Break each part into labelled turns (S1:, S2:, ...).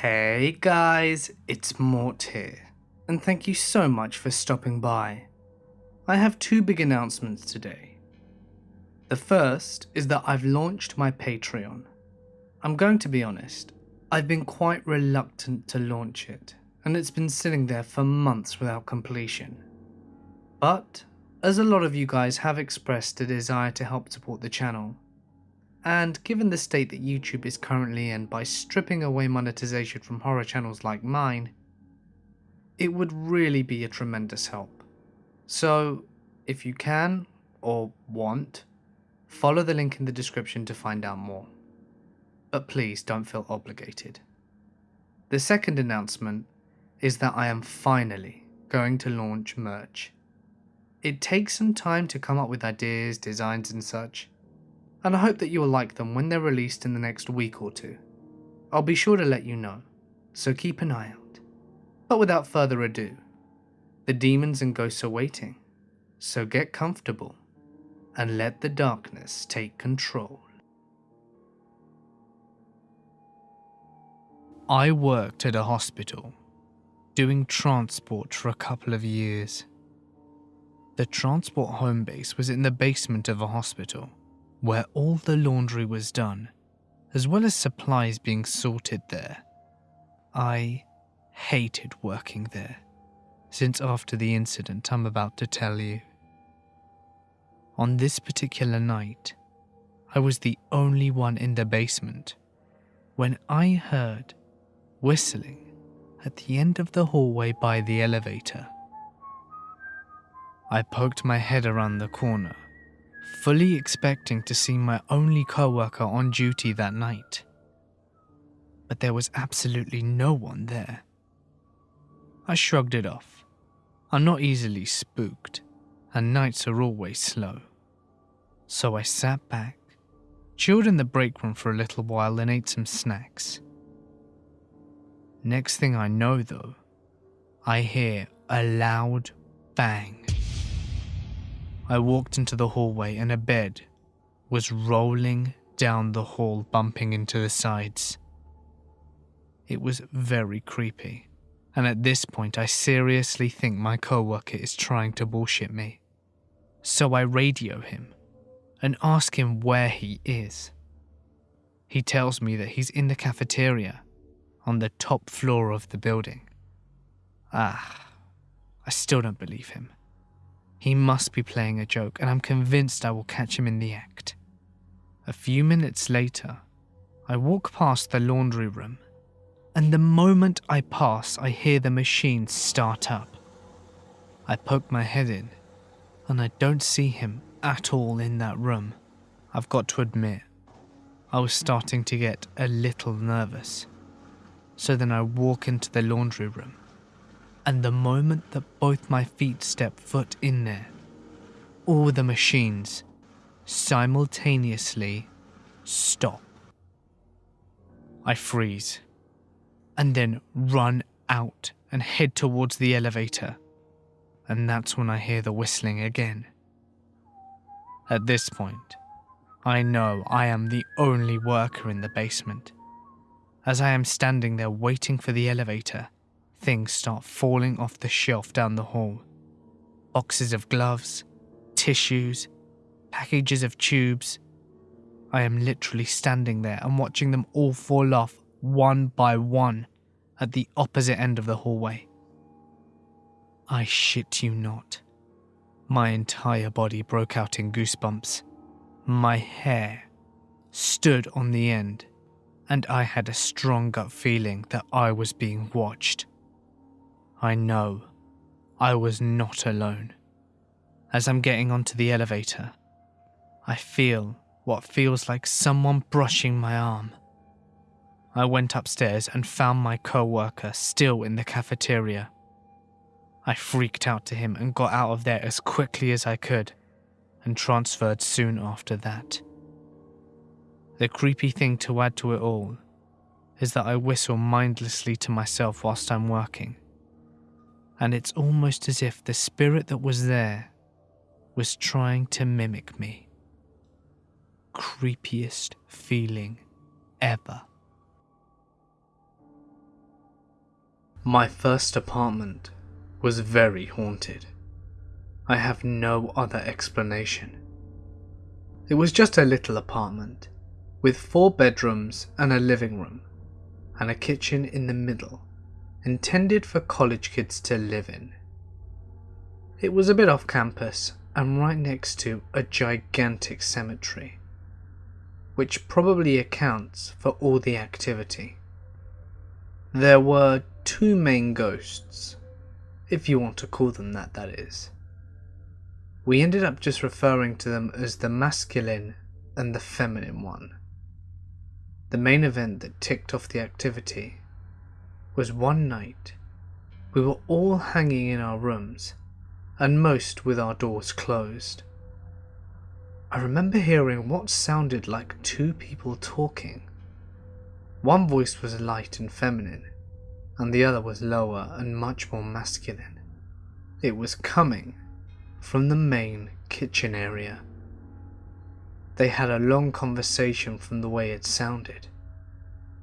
S1: Hey guys, it's Mort here, and thank you so much for stopping by. I have two big announcements today. The first is that I've launched my Patreon. I'm going to be honest, I've been quite reluctant to launch it, and it's been sitting there for months without completion. But, as a lot of you guys have expressed a desire to help support the channel, and given the state that YouTube is currently in by stripping away monetization from horror channels like mine, it would really be a tremendous help. So, if you can, or want, follow the link in the description to find out more. But please don't feel obligated. The second announcement is that I am finally going to launch merch. It takes some time to come up with ideas, designs and such, and I hope that you will like them when they're released in the next week or two. I'll be sure to let you know, so keep an eye out. But without further ado, the demons and ghosts are waiting, so get comfortable and let the darkness take control. I worked at a hospital, doing transport for a couple of years. The transport home base was in the basement of a hospital where all the laundry was done, as well as supplies being sorted there. I hated working there, since after the incident I'm about to tell you. On this particular night, I was the only one in the basement when I heard whistling at the end of the hallway by the elevator. I poked my head around the corner fully expecting to see my only co-worker on duty that night. But there was absolutely no one there. I shrugged it off. I'm not easily spooked, and nights are always slow. So I sat back, chilled in the break room for a little while and ate some snacks. Next thing I know though, I hear a loud bang. I walked into the hallway and a bed was rolling down the hall, bumping into the sides. It was very creepy, and at this point, I seriously think my coworker is trying to bullshit me. So I radio him and ask him where he is. He tells me that he's in the cafeteria on the top floor of the building. Ah, I still don't believe him. He must be playing a joke, and I'm convinced I will catch him in the act. A few minutes later, I walk past the laundry room, and the moment I pass, I hear the machine start up. I poke my head in, and I don't see him at all in that room. I've got to admit, I was starting to get a little nervous. So then I walk into the laundry room and the moment that both my feet step foot in there, all the machines simultaneously stop. I freeze and then run out and head towards the elevator. And that's when I hear the whistling again. At this point, I know I am the only worker in the basement. As I am standing there waiting for the elevator, things start falling off the shelf down the hall. Boxes of gloves, tissues, packages of tubes. I am literally standing there and watching them all fall off one by one at the opposite end of the hallway. I shit you not. My entire body broke out in goosebumps. My hair stood on the end, and I had a strong gut feeling that I was being watched. I know I was not alone. As I'm getting onto the elevator, I feel what feels like someone brushing my arm. I went upstairs and found my co worker still in the cafeteria. I freaked out to him and got out of there as quickly as I could and transferred soon after that. The creepy thing to add to it all is that I whistle mindlessly to myself whilst I'm working and it's almost as if the spirit that was there was trying to mimic me. Creepiest feeling ever. My first apartment was very haunted. I have no other explanation. It was just a little apartment, with four bedrooms and a living room, and a kitchen in the middle, intended for college kids to live in. It was a bit off campus and right next to a gigantic cemetery, which probably accounts for all the activity. There were two main ghosts, if you want to call them that, that is. We ended up just referring to them as the masculine and the feminine one. The main event that ticked off the activity was one night we were all hanging in our rooms and most with our doors closed. I remember hearing what sounded like two people talking. One voice was light and feminine, and the other was lower and much more masculine. It was coming from the main kitchen area. They had a long conversation from the way it sounded.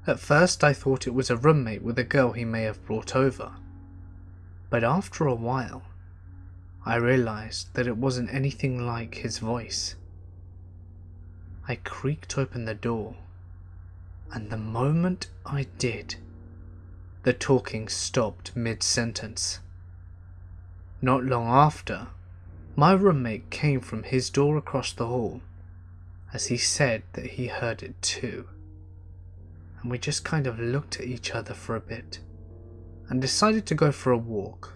S1: At first I thought it was a roommate with a girl he may have brought over. But after a while, I realized that it wasn't anything like his voice. I creaked open the door, and the moment I did, the talking stopped mid sentence. Not long after, my roommate came from his door across the hall, as he said that he heard it too. And we just kind of looked at each other for a bit and decided to go for a walk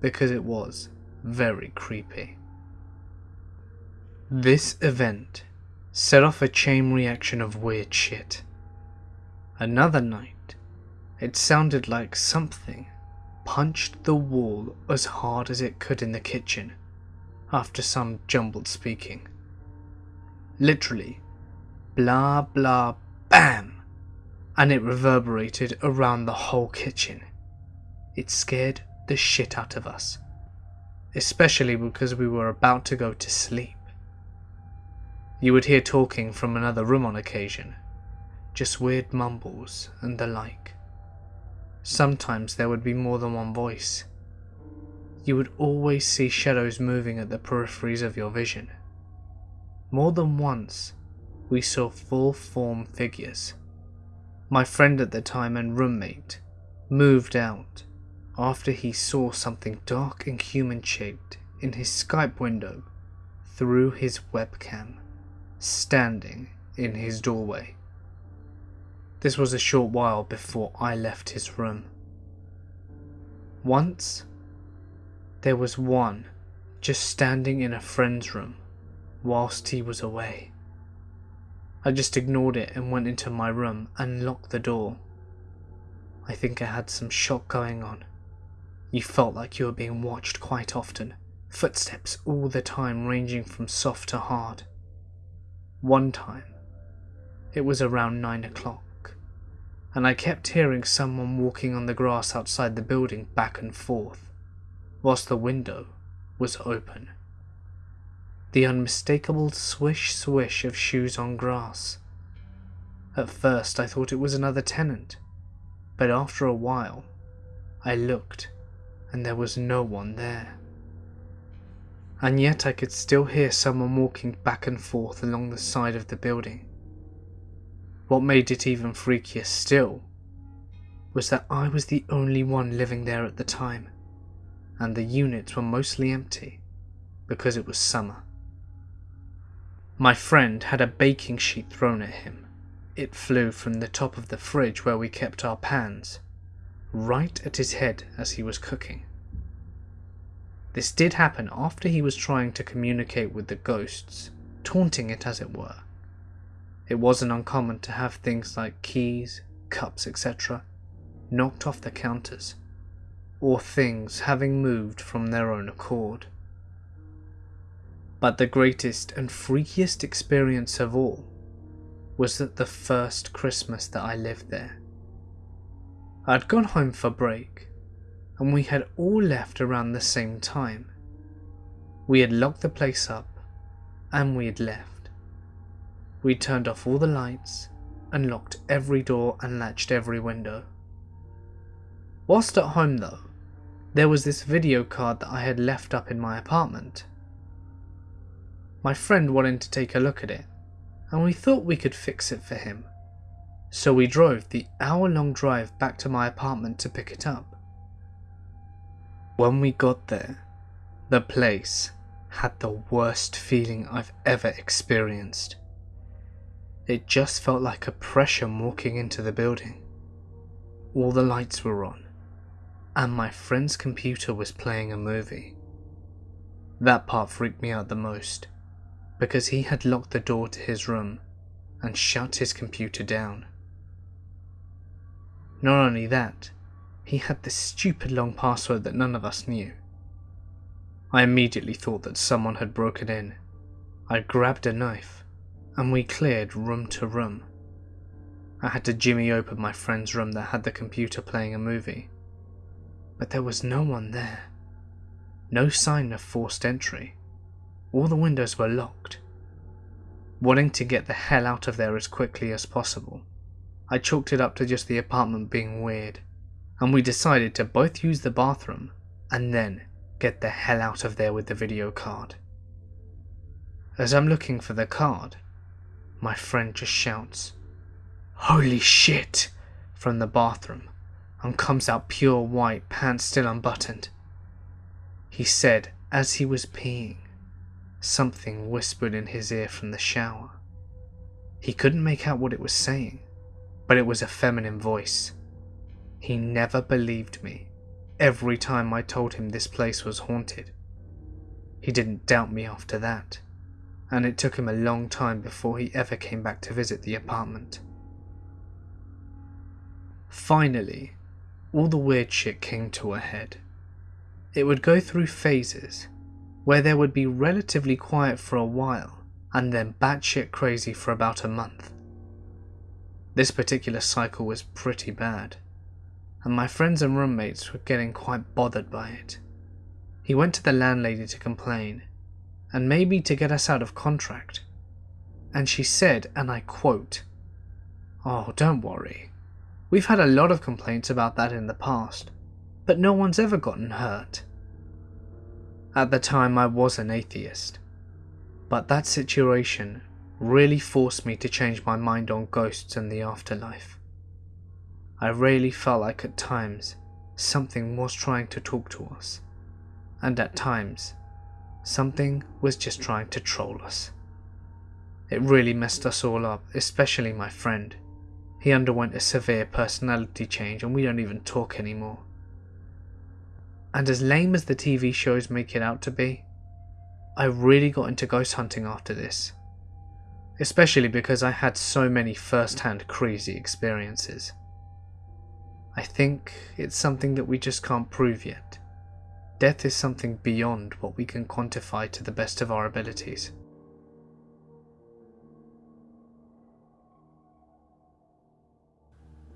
S1: because it was very creepy. This event set off a chain reaction of weird shit. Another night, it sounded like something punched the wall as hard as it could in the kitchen after some jumbled speaking. Literally, blah blah bam, and it reverberated around the whole kitchen. It scared the shit out of us especially because we were about to go to sleep. You would hear talking from another room on occasion, just weird mumbles and the like. Sometimes there would be more than one voice. You would always see shadows moving at the peripheries of your vision. More than once, we saw full form figures. My friend at the time and roommate moved out after he saw something dark and human shaped in his Skype window through his webcam, standing in his doorway. This was a short while before I left his room. Once, there was one just standing in a friend's room whilst he was away. I just ignored it and went into my room and locked the door. I think I had some shock going on you felt like you were being watched quite often, footsteps all the time ranging from soft to hard. One time, it was around nine o'clock, and I kept hearing someone walking on the grass outside the building back and forth, whilst the window was open. The unmistakable swish swish of shoes on grass. At first I thought it was another tenant, but after a while, I looked and there was no one there. And yet I could still hear someone walking back and forth along the side of the building. What made it even freakier still was that I was the only one living there at the time, and the units were mostly empty because it was summer. My friend had a baking sheet thrown at him. It flew from the top of the fridge where we kept our pans right at his head as he was cooking. This did happen after he was trying to communicate with the ghosts, taunting it as it were. It wasn't uncommon to have things like keys, cups, etc. knocked off the counters, or things having moved from their own accord. But the greatest and freakiest experience of all was that the first Christmas that I lived there. I'd gone home for break, and we had all left around the same time. We had locked the place up, and we had left. We turned off all the lights, and locked every door and latched every window. Whilst at home though, there was this video card that I had left up in my apartment. My friend wanted to take a look at it, and we thought we could fix it for him. So we drove the hour long drive back to my apartment to pick it up. When we got there, the place had the worst feeling I've ever experienced. It just felt like oppression walking into the building. All the lights were on, and my friend's computer was playing a movie. That part freaked me out the most, because he had locked the door to his room and shut his computer down. Not only that, he had this stupid long password that none of us knew. I immediately thought that someone had broken in. I grabbed a knife, and we cleared room to room. I had to jimmy open my friend's room that had the computer playing a movie but there was no one there. No sign of forced entry. All the windows were locked. Wanting to get the hell out of there as quickly as possible, I chalked it up to just the apartment being weird, and we decided to both use the bathroom and then get the hell out of there with the video card. As I'm looking for the card, my friend just shouts, Holy shit! from the bathroom and comes out pure white, pants still unbuttoned. He said as he was peeing, something whispered in his ear from the shower. He couldn't make out what it was saying, but it was a feminine voice. He never believed me every time I told him this place was haunted. He didn't doubt me after that, and it took him a long time before he ever came back to visit the apartment. Finally, all the weird shit came to a head. It would go through phases, where there would be relatively quiet for a while, and then batshit crazy for about a month. This particular cycle was pretty bad, and my friends and roommates were getting quite bothered by it. He went to the landlady to complain, and maybe to get us out of contract. And she said, and I quote, Oh, don't worry, We've had a lot of complaints about that in the past, but no one's ever gotten hurt. At the time I was an atheist, but that situation really forced me to change my mind on ghosts and the afterlife. I really felt like at times something was trying to talk to us, and at times something was just trying to troll us. It really messed us all up, especially my friend. He underwent a severe personality change and we don't even talk anymore. And as lame as the TV shows make it out to be, I really got into ghost hunting after this. Especially because I had so many first hand crazy experiences. I think it's something that we just can't prove yet. Death is something beyond what we can quantify to the best of our abilities.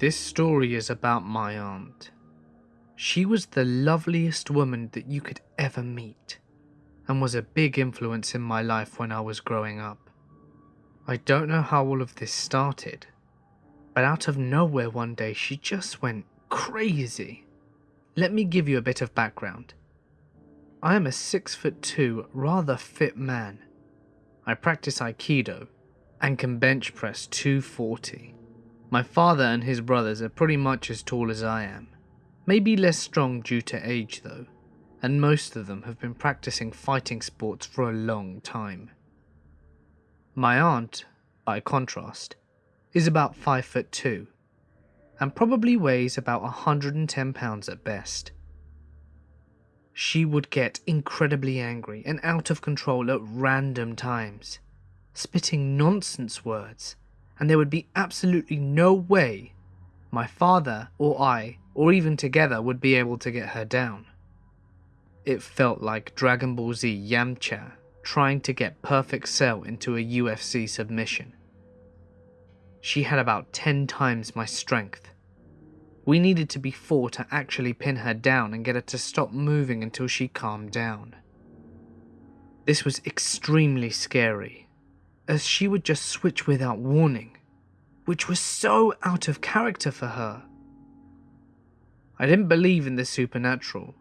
S1: This story is about my aunt. She was the loveliest woman that you could ever meet, and was a big influence in my life when I was growing up. I don't know how all of this started, but out of nowhere one day she just went crazy. Let me give you a bit of background. I am a 6 foot 2 rather fit man. I practice Aikido and can bench press 240. My father and his brothers are pretty much as tall as I am. Maybe less strong due to age though, and most of them have been practicing fighting sports for a long time. My aunt, by contrast, is about 5 foot 2 and probably weighs about 110 pounds at best. She would get incredibly angry and out of control at random times, spitting nonsense words and there would be absolutely no way my father or I, or even together, would be able to get her down. It felt like Dragon Ball Z Yamcha trying to get Perfect Cell into a UFC submission. She had about 10 times my strength. We needed to be four to actually pin her down and get her to stop moving until she calmed down. This was extremely scary as she would just switch without warning, which was so out of character for her. I didn't believe in the supernatural,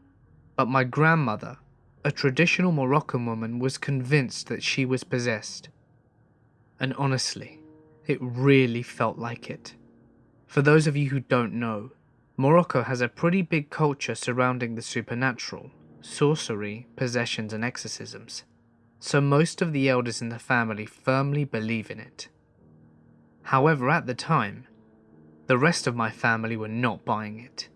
S1: but my grandmother, a traditional Moroccan woman, was convinced that she was possessed. And honestly, it really felt like it. For those of you who don't know, Morocco has a pretty big culture surrounding the supernatural, sorcery, possessions, and exorcisms, so most of the elders in the family firmly believe in it. However, at the time, the rest of my family were not buying it.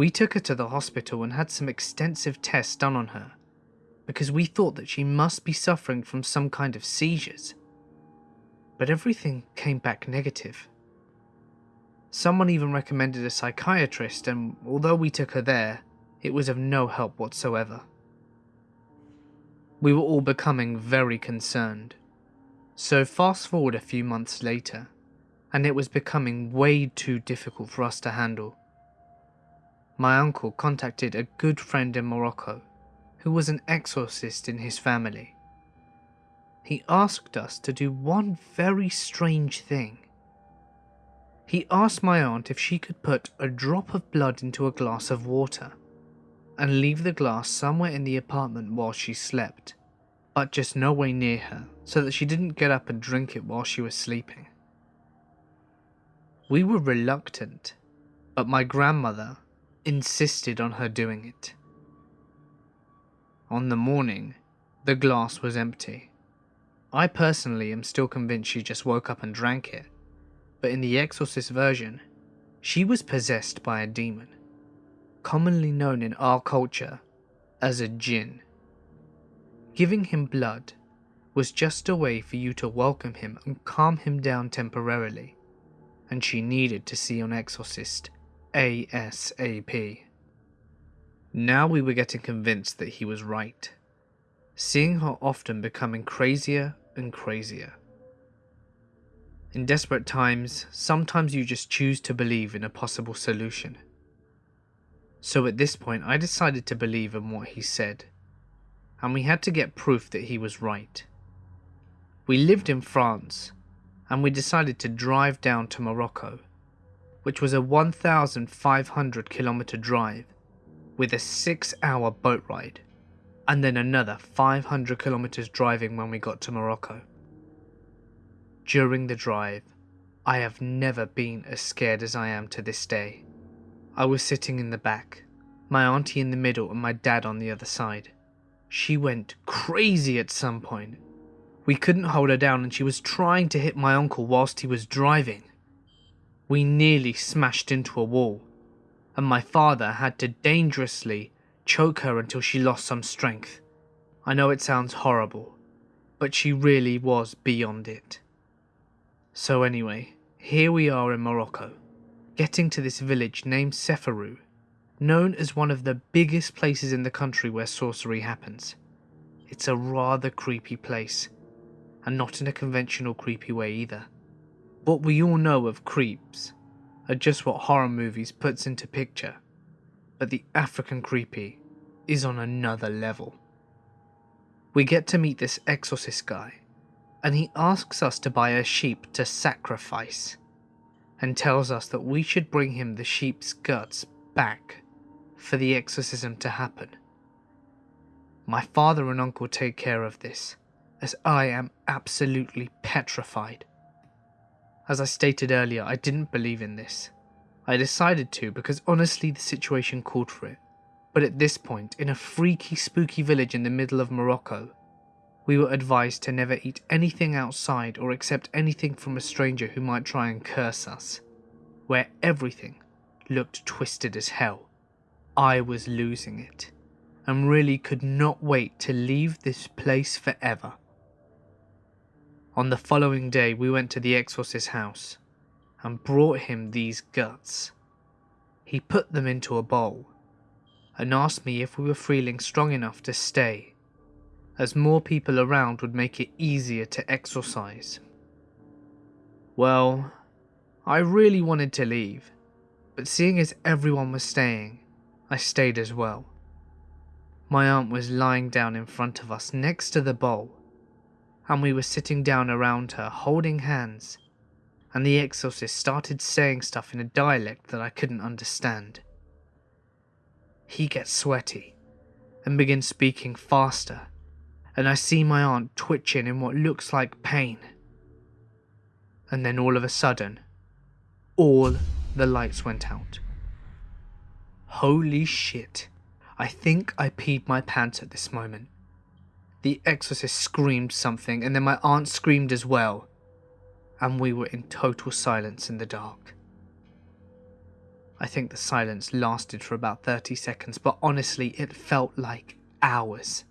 S1: We took her to the hospital and had some extensive tests done on her, because we thought that she must be suffering from some kind of seizures. But everything came back negative. Someone even recommended a psychiatrist, and although we took her there, it was of no help whatsoever. We were all becoming very concerned. So fast forward a few months later, and it was becoming way too difficult for us to handle. My uncle contacted a good friend in Morocco, who was an exorcist in his family. He asked us to do one very strange thing. He asked my aunt if she could put a drop of blood into a glass of water and leave the glass somewhere in the apartment while she slept, but just no way near her so that she didn't get up and drink it while she was sleeping. We were reluctant, but my grandmother insisted on her doing it. On the morning, the glass was empty. I personally am still convinced she just woke up and drank it, but in the Exorcist version, she was possessed by a demon, commonly known in our culture as a jinn. Giving him blood was just a way for you to welcome him and calm him down temporarily and she needed to see an exorcist ASAP. Now we were getting convinced that he was right, seeing her often becoming crazier and crazier. In desperate times, sometimes you just choose to believe in a possible solution. So at this point, I decided to believe in what he said, and we had to get proof that he was right. We lived in France, and we decided to drive down to Morocco, which was a 1,500 kilometer drive with a 6 hour boat ride, and then another 500 kilometers driving when we got to Morocco. During the drive, I have never been as scared as I am to this day. I was sitting in the back, my auntie in the middle and my dad on the other side. She went crazy at some point we couldn't hold her down and she was trying to hit my uncle whilst he was driving. We nearly smashed into a wall, and my father had to dangerously choke her until she lost some strength. I know it sounds horrible, but she really was beyond it. So anyway, here we are in Morocco, getting to this village named Seferu, known as one of the biggest places in the country where sorcery happens. It's a rather creepy place, and not in a conventional creepy way either. What we all know of creeps are just what horror movies puts into picture, but the African creepy is on another level. We get to meet this exorcist guy, and he asks us to buy a sheep to sacrifice, and tells us that we should bring him the sheep's guts back for the exorcism to happen. My father and uncle take care of this, as I am absolutely petrified. As I stated earlier, I didn't believe in this. I decided to because honestly the situation called for it. But at this point, in a freaky spooky village in the middle of Morocco, we were advised to never eat anything outside or accept anything from a stranger who might try and curse us, where everything looked twisted as hell. I was losing it, and really could not wait to leave this place forever. On the following day, we went to the exorcist's house and brought him these guts. He put them into a bowl and asked me if we were feeling strong enough to stay, as more people around would make it easier to exorcise. Well, I really wanted to leave, but seeing as everyone was staying, I stayed as well. My aunt was lying down in front of us next to the bowl and we were sitting down around her holding hands, and the exorcist started saying stuff in a dialect that I couldn't understand. he gets sweaty and begins speaking faster, and I see my aunt twitching in what looks like pain. And then all of a sudden, all the lights went out. Holy shit. I think I peed my pants at this moment. The exorcist screamed something, and then my aunt screamed as well, and we were in total silence in the dark. I think the silence lasted for about 30 seconds, but honestly, it felt like hours.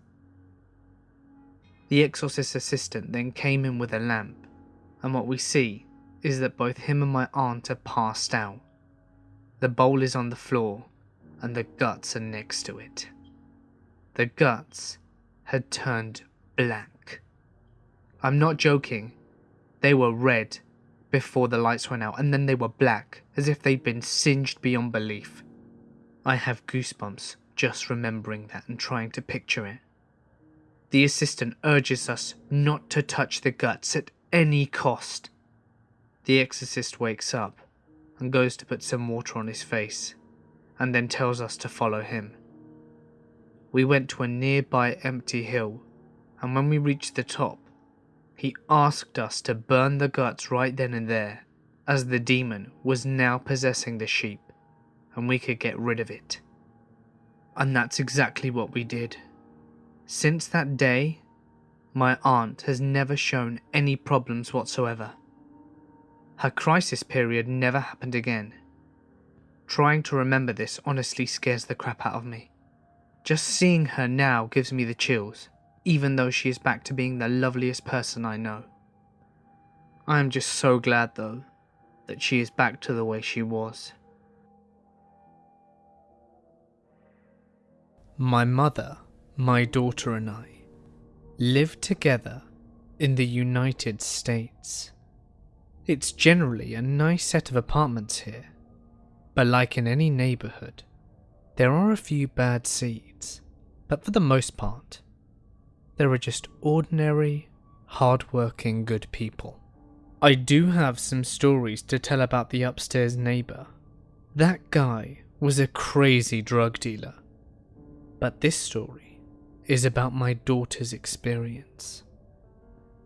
S1: The exorcist assistant then came in with a lamp, and what we see is that both him and my aunt are passed out. The bowl is on the floor, and the guts are next to it. The guts had turned black. I'm not joking, they were red before the lights went out, and then they were black, as if they'd been singed beyond belief. I have goosebumps just remembering that and trying to picture it. The assistant urges us not to touch the guts at any cost. The exorcist wakes up and goes to put some water on his face, and then tells us to follow him. We went to a nearby empty hill, and when we reached the top, he asked us to burn the guts right then and there, as the demon was now possessing the sheep, and we could get rid of it. And that's exactly what we did. Since that day, my aunt has never shown any problems whatsoever. Her crisis period never happened again. Trying to remember this honestly scares the crap out of me. Just seeing her now gives me the chills even though she is back to being the loveliest person I know. I am just so glad, though, that she is back to the way she was. My mother, my daughter, and I live together in the United States. It's generally a nice set of apartments here, but like in any neighbourhood, there are a few bad seeds, but for the most part, there are just ordinary, hard-working good people. I do have some stories to tell about the upstairs neighbour. That guy was a crazy drug dealer. But this story is about my daughter's experience.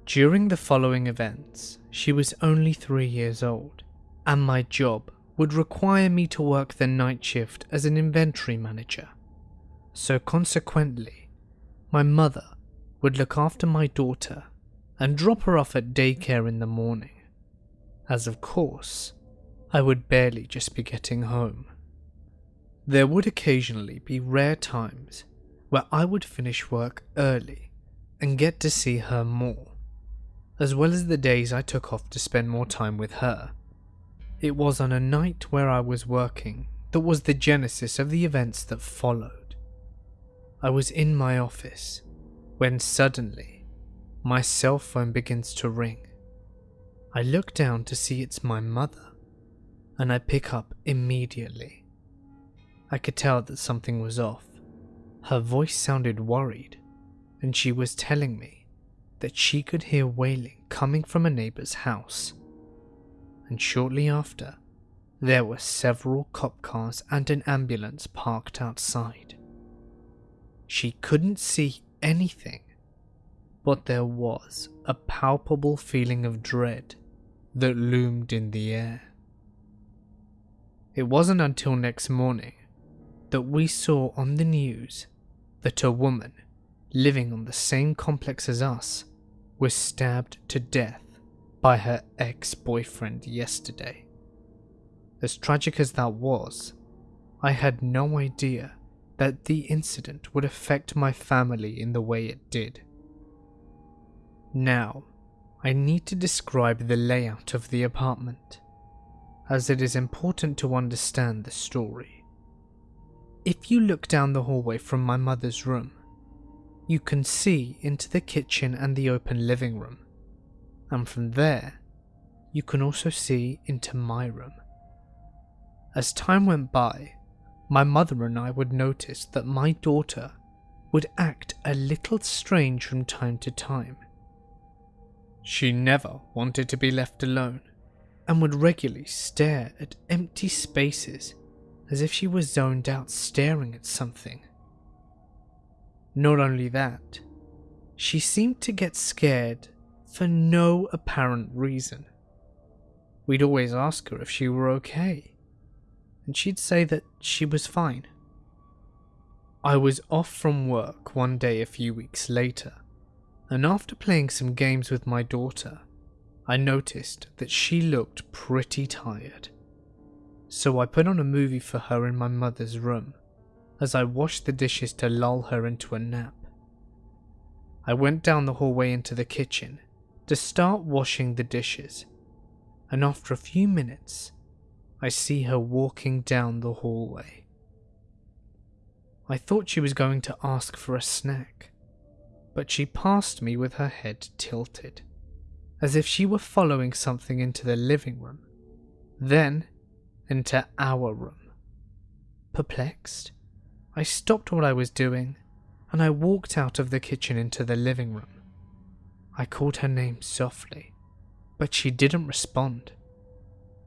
S1: During the following events, she was only three years old, and my job would require me to work the night shift as an inventory manager. So consequently, my mother would look after my daughter and drop her off at daycare in the morning, as of course, I would barely just be getting home. There would occasionally be rare times where I would finish work early and get to see her more, as well as the days I took off to spend more time with her. It was on a night where I was working that was the genesis of the events that followed. I was in my office when suddenly my cell phone begins to ring. I look down to see it's my mother, and I pick up immediately. I could tell that something was off. Her voice sounded worried, and she was telling me that she could hear wailing coming from a neighbor's house. And shortly after, there were several cop cars and an ambulance parked outside. She couldn't see anything, but there was a palpable feeling of dread that loomed in the air. It wasn't until next morning that we saw on the news that a woman living on the same complex as us was stabbed to death by her ex boyfriend yesterday. As tragic as that was, I had no idea that the incident would affect my family in the way it did. Now, I need to describe the layout of the apartment, as it is important to understand the story. If you look down the hallway from my mother's room, you can see into the kitchen and the open living room, and from there, you can also see into my room. As time went by, my mother and I would notice that my daughter would act a little strange from time to time. She never wanted to be left alone and would regularly stare at empty spaces as if she was zoned out staring at something. Not only that, she seemed to get scared for no apparent reason. We'd always ask her if she were okay, and she'd say that she was fine. I was off from work one day a few weeks later, and after playing some games with my daughter, I noticed that she looked pretty tired. So I put on a movie for her in my mother's room as I washed the dishes to lull her into a nap. I went down the hallway into the kitchen to start washing the dishes, and after a few minutes, I see her walking down the hallway. I thought she was going to ask for a snack, but she passed me with her head tilted, as if she were following something into the living room, then into our room. Perplexed, I stopped what I was doing and I walked out of the kitchen into the living room. I called her name softly, but she didn't respond,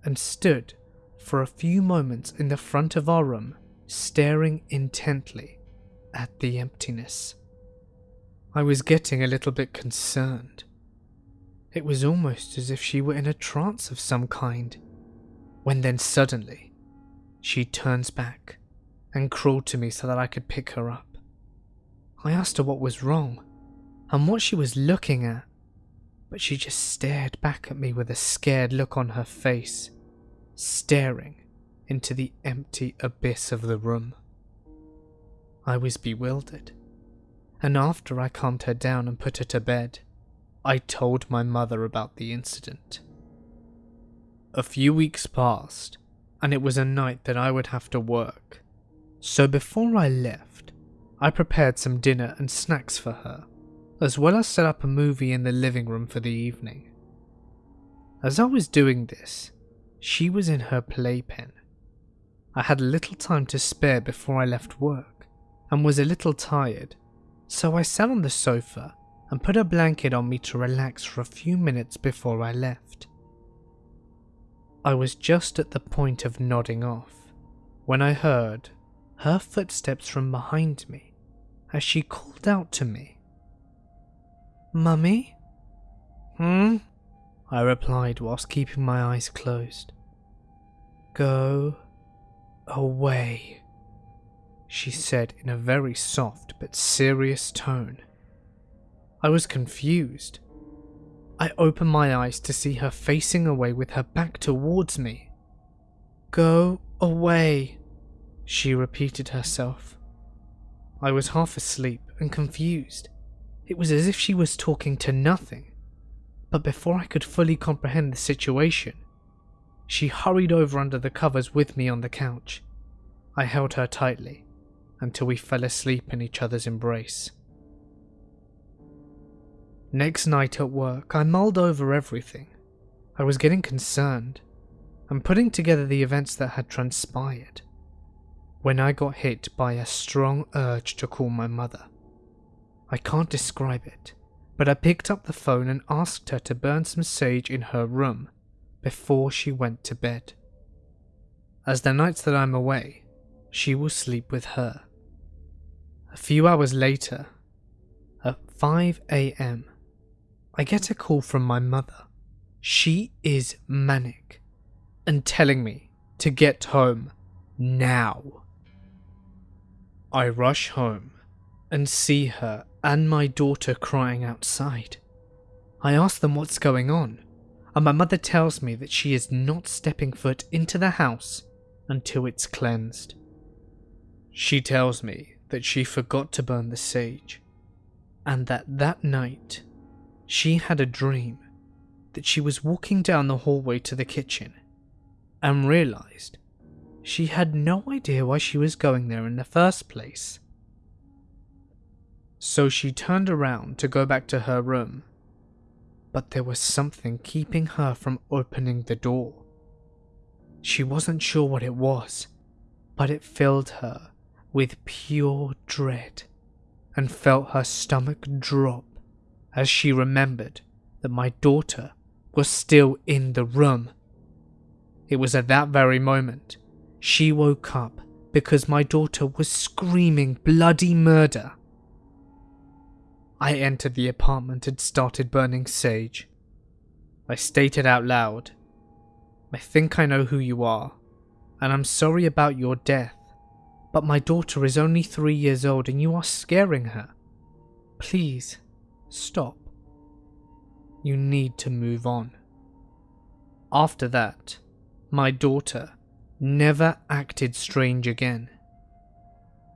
S1: and stood for a few moments in the front of our room staring intently at the emptiness. I was getting a little bit concerned. It was almost as if she were in a trance of some kind, when then suddenly she turns back and crawled to me so that I could pick her up. I asked her what was wrong and what she was looking at, but she just stared back at me with a scared look on her face, staring into the empty abyss of the room. I was bewildered, and after I calmed her down and put her to bed, I told my mother about the incident. A few weeks passed, and it was a night that I would have to work, so before I left, I prepared some dinner and snacks for her, as well as set up a movie in the living room for the evening. As I was doing this, she was in her playpen, I had little time to spare before I left work and was a little tired, so I sat on the sofa and put a blanket on me to relax for a few minutes before I left. I was just at the point of nodding off when I heard her footsteps from behind me as she called out to me. Mummy? Hmm? I replied whilst keeping my eyes closed. Go away, she said in a very soft but serious tone. I was confused. I opened my eyes to see her facing away with her back towards me. Go away, she repeated herself. I was half asleep and confused. It was as if she was talking to nothing. But before I could fully comprehend the situation, she hurried over under the covers with me on the couch. I held her tightly until we fell asleep in each other's embrace. Next night at work, I mulled over everything. I was getting concerned and putting together the events that had transpired when I got hit by a strong urge to call my mother. I can't describe it, but I picked up the phone and asked her to burn some sage in her room before she went to bed. As the nights that I'm away, she will sleep with her. A few hours later, at 5 am, I get a call from my mother. She is manic and telling me to get home now. I rush home and see her and my daughter crying outside. I ask them what's going on and my mother tells me that she is not stepping foot into the house until it's cleansed. She tells me that she forgot to burn the sage, and that that night she had a dream that she was walking down the hallway to the kitchen and realized she had no idea why she was going there in the first place. So she turned around to go back to her room but there was something keeping her from opening the door. She wasn't sure what it was, but it filled her with pure dread and felt her stomach drop as she remembered that my daughter was still in the room. It was at that very moment she woke up because my daughter was screaming bloody murder. I entered the apartment and started burning sage. I stated out loud, I think I know who you are, and I'm sorry about your death, but my daughter is only three years old and you are scaring her. Please, stop. You need to move on. After that, my daughter never acted strange again.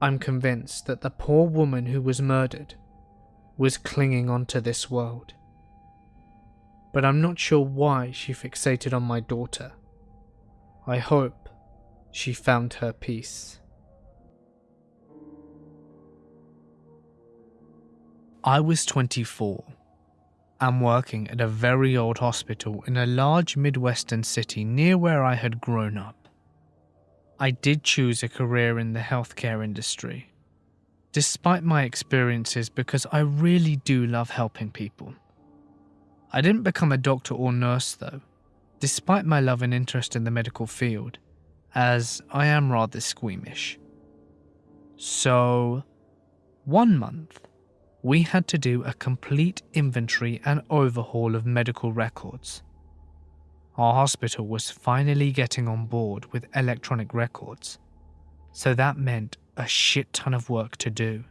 S1: I'm convinced that the poor woman who was murdered was clinging onto this world. But I'm not sure why she fixated on my daughter. I hope she found her peace. I was 24 and working at a very old hospital in a large Midwestern city near where I had grown up. I did choose a career in the healthcare industry despite my experiences because I really do love helping people. I didn't become a doctor or nurse though, despite my love and interest in the medical field, as I am rather squeamish. So, one month, we had to do a complete inventory and overhaul of medical records. Our hospital was finally getting on board with electronic records, so that meant a shit ton of work to do.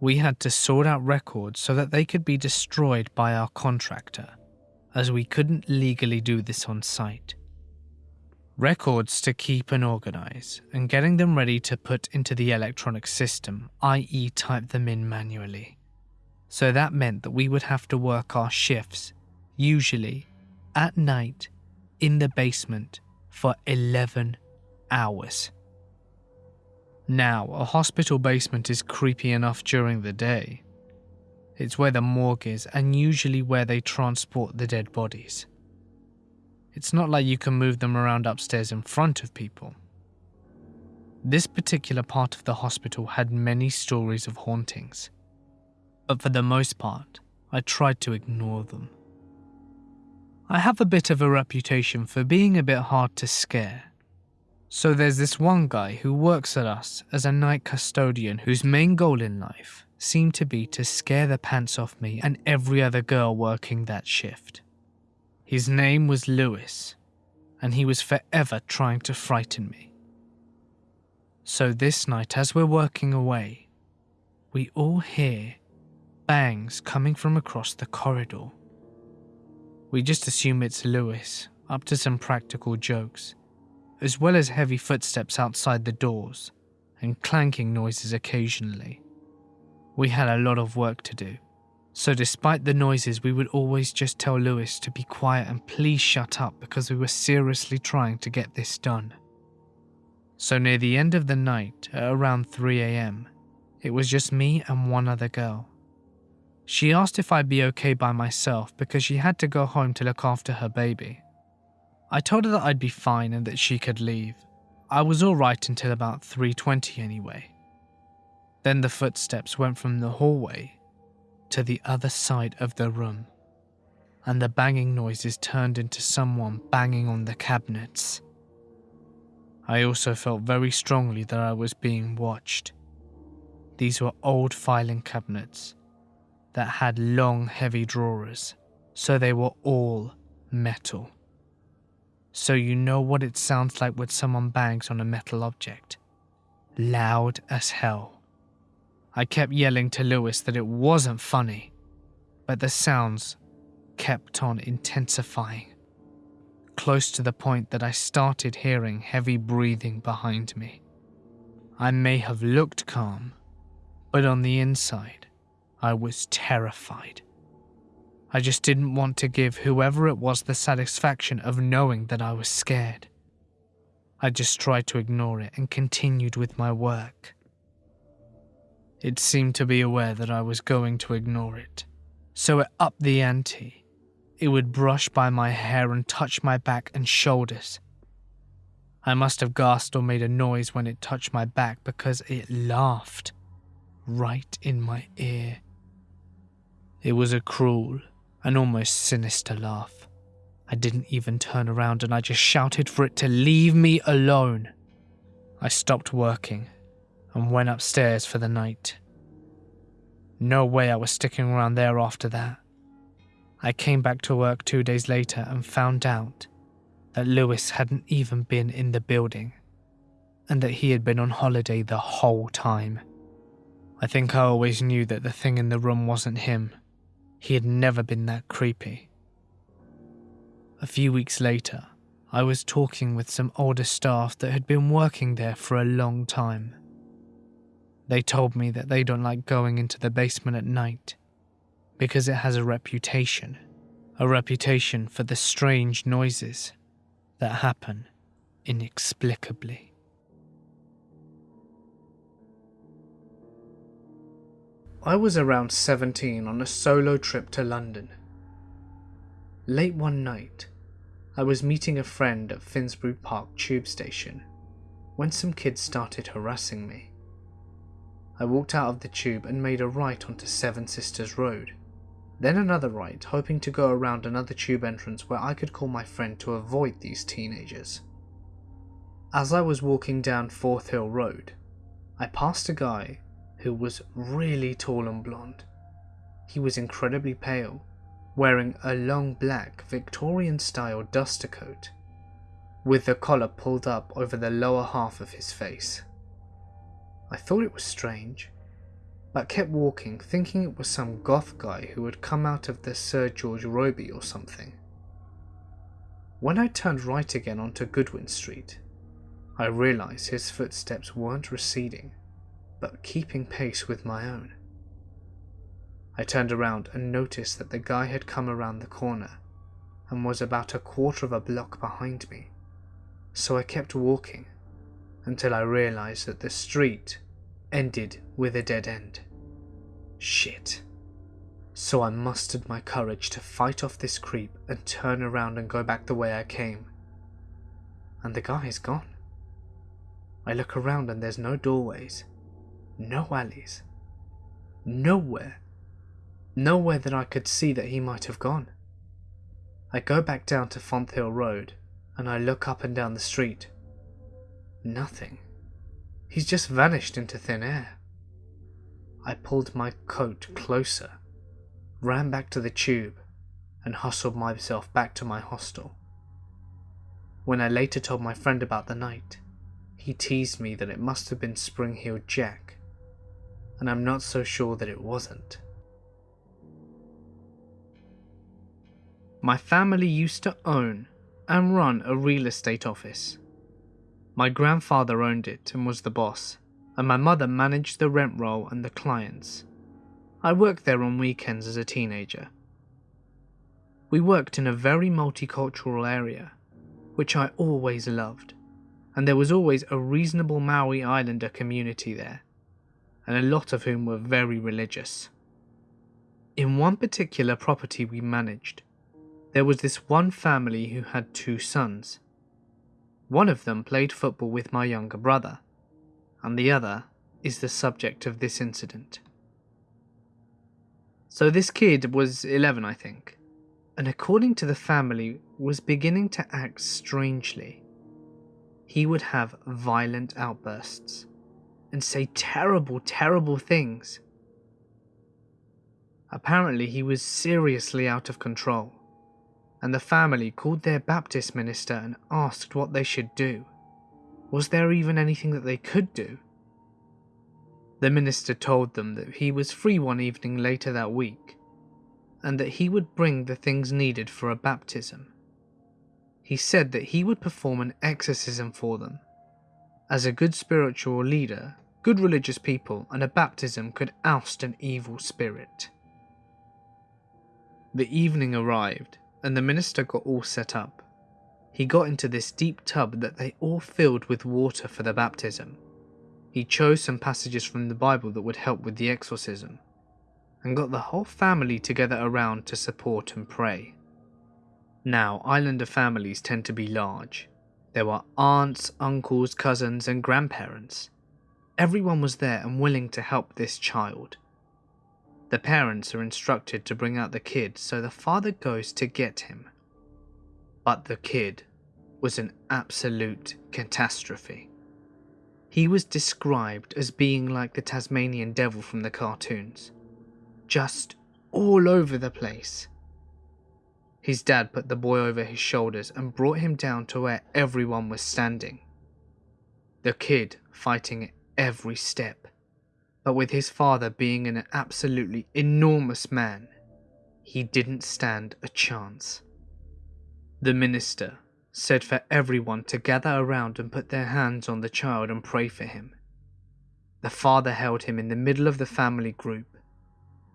S1: We had to sort out records so that they could be destroyed by our contractor, as we couldn't legally do this on site. Records to keep and organize, and getting them ready to put into the electronic system, i.e., type them in manually. So that meant that we would have to work our shifts, usually at night, in the basement for 11 hours. Now, a hospital basement is creepy enough during the day. It's where the morgue is and usually where they transport the dead bodies. It's not like you can move them around upstairs in front of people. This particular part of the hospital had many stories of hauntings, but for the most part, I tried to ignore them. I have a bit of a reputation for being a bit hard to scare, so there's this one guy who works at us as a night custodian whose main goal in life seemed to be to scare the pants off me and every other girl working that shift. His name was Lewis, and he was forever trying to frighten me. So this night, as we're working away, we all hear bangs coming from across the corridor. We just assume it's Lewis, up to some practical jokes as well as heavy footsteps outside the doors and clanking noises occasionally. We had a lot of work to do, so despite the noises, we would always just tell Lewis to be quiet and please shut up because we were seriously trying to get this done. So near the end of the night, at around 3am, it was just me and one other girl. She asked if I'd be okay by myself because she had to go home to look after her baby. I told her that I'd be fine and that she could leave. I was alright until about 3.20 anyway. Then the footsteps went from the hallway to the other side of the room, and the banging noises turned into someone banging on the cabinets. I also felt very strongly that I was being watched. These were old filing cabinets that had long, heavy drawers, so they were all metal so you know what it sounds like when someone bangs on a metal object. Loud as hell. I kept yelling to Lewis that it wasn't funny, but the sounds kept on intensifying, close to the point that I started hearing heavy breathing behind me. I may have looked calm, but on the inside, I was terrified. I just didn't want to give whoever it was the satisfaction of knowing that I was scared. I just tried to ignore it and continued with my work. It seemed to be aware that I was going to ignore it, so it upped the ante. It would brush by my hair and touch my back and shoulders. I must have gasped or made a noise when it touched my back because it laughed right in my ear. It was a cruel, an almost sinister laugh. I didn't even turn around and I just shouted for it to leave me alone. I stopped working and went upstairs for the night. No way I was sticking around there after that. I came back to work two days later and found out that Lewis hadn't even been in the building and that he had been on holiday the whole time. I think I always knew that the thing in the room wasn't him. He had never been that creepy. A few weeks later, I was talking with some older staff that had been working there for a long time. They told me that they don't like going into the basement at night because it has a reputation, a reputation for the strange noises that happen inexplicably. I was around 17 on a solo trip to London. Late one night, I was meeting a friend at Finsbury Park tube station when some kids started harassing me. I walked out of the tube and made a right onto Seven Sisters Road, then another right, hoping to go around another tube entrance where I could call my friend to avoid these teenagers. As I was walking down Fonthill Road, I passed a guy who was really tall and blonde. He was incredibly pale, wearing a long black Victorian style duster coat, with the collar pulled up over the lower half of his face. I thought it was strange, but kept walking thinking it was some goth guy who had come out of the Sir George Robey or something. When I turned right again onto Goodwin Street, I realised his footsteps weren't receding, but keeping pace with my own. I turned around and noticed that the guy had come around the corner and was about a quarter of a block behind me, so I kept walking until I realized that the street ended with a dead end. Shit. So I mustered my courage to fight off this creep and turn around and go back the way I came. And the guy is gone. I look around and there's no doorways, no alleys. Nowhere. Nowhere that I could see that he might have gone. I go back down to Fonthill Road and I look up and down the street. Nothing. He's just vanished into thin air. I pulled my coat closer, ran back to the tube, and hustled myself back to my hostel. When I later told my friend about the night, he teased me that it must have been Spring Heel Jack and I'm not so sure that it wasn't. My family used to own and run a real estate office. My grandfather owned it and was the boss, and my mother managed the rent roll and the clients. I worked there on weekends as a teenager. We worked in a very multicultural area, which I always loved, and there was always a reasonable Maori Islander community there and a lot of whom were very religious. In one particular property we managed, there was this one family who had two sons. One of them played football with my younger brother, and the other is the subject of this incident. So this kid was 11, I think, and according to the family, was beginning to act strangely. He would have violent outbursts and say terrible, terrible things. Apparently, he was seriously out of control, and the family called their Baptist minister and asked what they should do. Was there even anything that they could do? The minister told them that he was free one evening later that week, and that he would bring the things needed for a baptism. He said that he would perform an exorcism for them as a good spiritual leader, good religious people, and a baptism could oust an evil spirit. The evening arrived, and the minister got all set up. He got into this deep tub that they all filled with water for the baptism. He chose some passages from the Bible that would help with the exorcism, and got the whole family together around to support and pray. Now, Islander families tend to be large, there were aunts, uncles, cousins, and grandparents. Everyone was there and willing to help this child. The parents are instructed to bring out the kid, so the father goes to get him. But the kid was an absolute catastrophe. He was described as being like the Tasmanian devil from the cartoons, just all over the place. His dad put the boy over his shoulders and brought him down to where everyone was standing. The kid fighting every step, but with his father being an absolutely enormous man, he didn't stand a chance. The minister said for everyone to gather around and put their hands on the child and pray for him. The father held him in the middle of the family group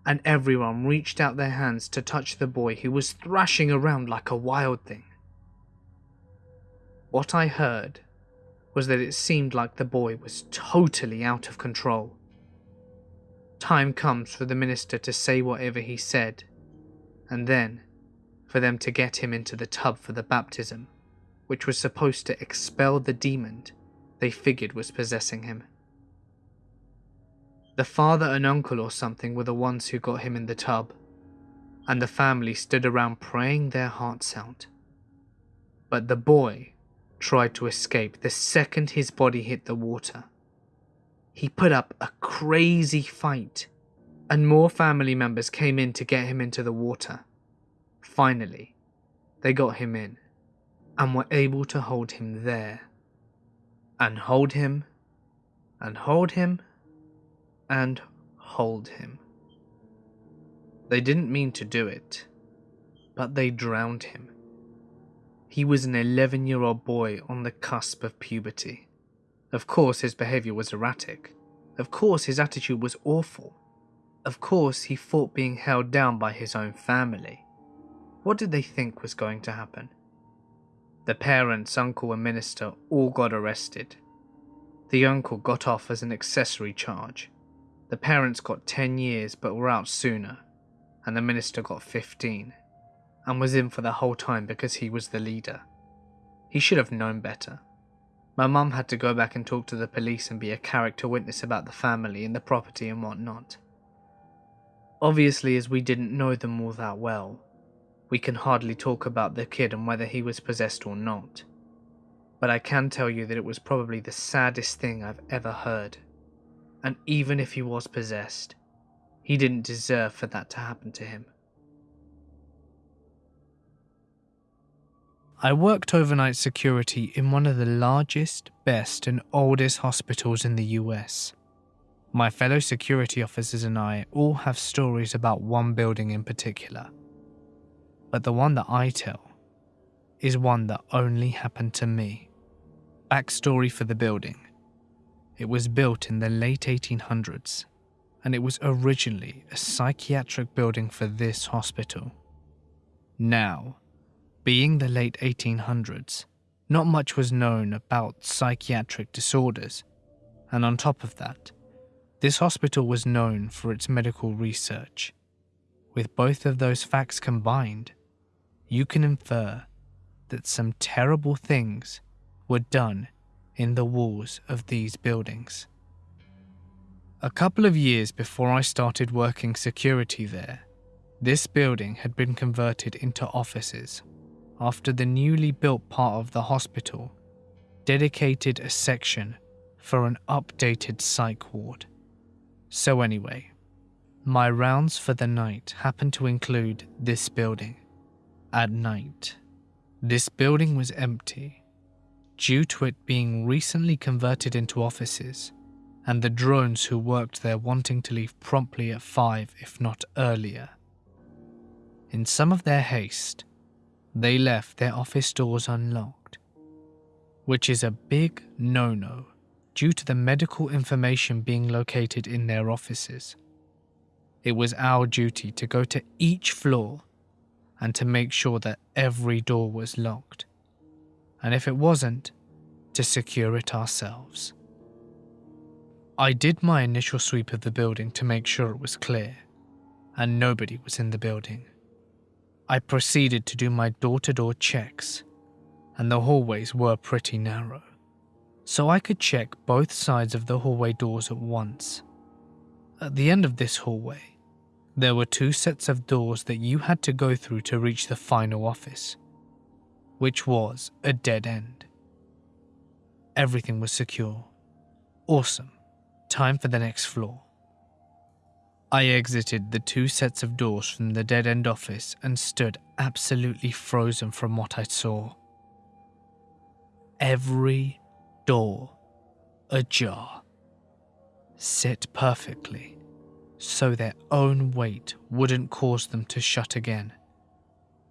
S1: and everyone reached out their hands to touch the boy who was thrashing around like a wild thing. What I heard was that it seemed like the boy was totally out of control. Time comes for the minister to say whatever he said, and then for them to get him into the tub for the baptism, which was supposed to expel the demon they figured was possessing him. The father and uncle or something were the ones who got him in the tub, and the family stood around praying their hearts out. But the boy tried to escape the second his body hit the water. He put up a crazy fight, and more family members came in to get him into the water. Finally, they got him in and were able to hold him there. And hold him, and hold him, and hold him. They didn't mean to do it, but they drowned him. He was an 11 year old boy on the cusp of puberty. Of course, his behaviour was erratic. Of course, his attitude was awful. Of course, he fought being held down by his own family. What did they think was going to happen? The parents, uncle, and minister all got arrested. The uncle got off as an accessory charge, the parents got 10 years but were out sooner, and the minister got 15, and was in for the whole time because he was the leader. He should have known better. My mum had to go back and talk to the police and be a character witness about the family and the property and whatnot. Obviously, as we didn't know them all that well, we can hardly talk about the kid and whether he was possessed or not. But I can tell you that it was probably the saddest thing I've ever heard and even if he was possessed, he didn't deserve for that to happen to him. I worked overnight security in one of the largest, best, and oldest hospitals in the US. My fellow security officers and I all have stories about one building in particular. But the one that I tell is one that only happened to me. Backstory for the building it was built in the late 1800s, and it was originally a psychiatric building for this hospital. Now, being the late 1800s, not much was known about psychiatric disorders, and on top of that, this hospital was known for its medical research. With both of those facts combined, you can infer that some terrible things were done in the walls of these buildings. A couple of years before I started working security there, this building had been converted into offices after the newly built part of the hospital dedicated a section for an updated psych ward. So, anyway, my rounds for the night happened to include this building. At night, this building was empty due to it being recently converted into offices, and the drones who worked there wanting to leave promptly at 5 if not earlier. In some of their haste, they left their office doors unlocked, which is a big no no due to the medical information being located in their offices. It was our duty to go to each floor and to make sure that every door was locked and if it wasn't, to secure it ourselves. I did my initial sweep of the building to make sure it was clear, and nobody was in the building. I proceeded to do my door to door checks, and the hallways were pretty narrow, so I could check both sides of the hallway doors at once. At the end of this hallway, there were two sets of doors that you had to go through to reach the final office. which was a dead end. Everything was secure. Awesome. Time for the next floor. I exited the two sets of doors from the dead end office and stood absolutely frozen from what I saw. Every door ajar, set perfectly so their own weight wouldn't cause them to shut again,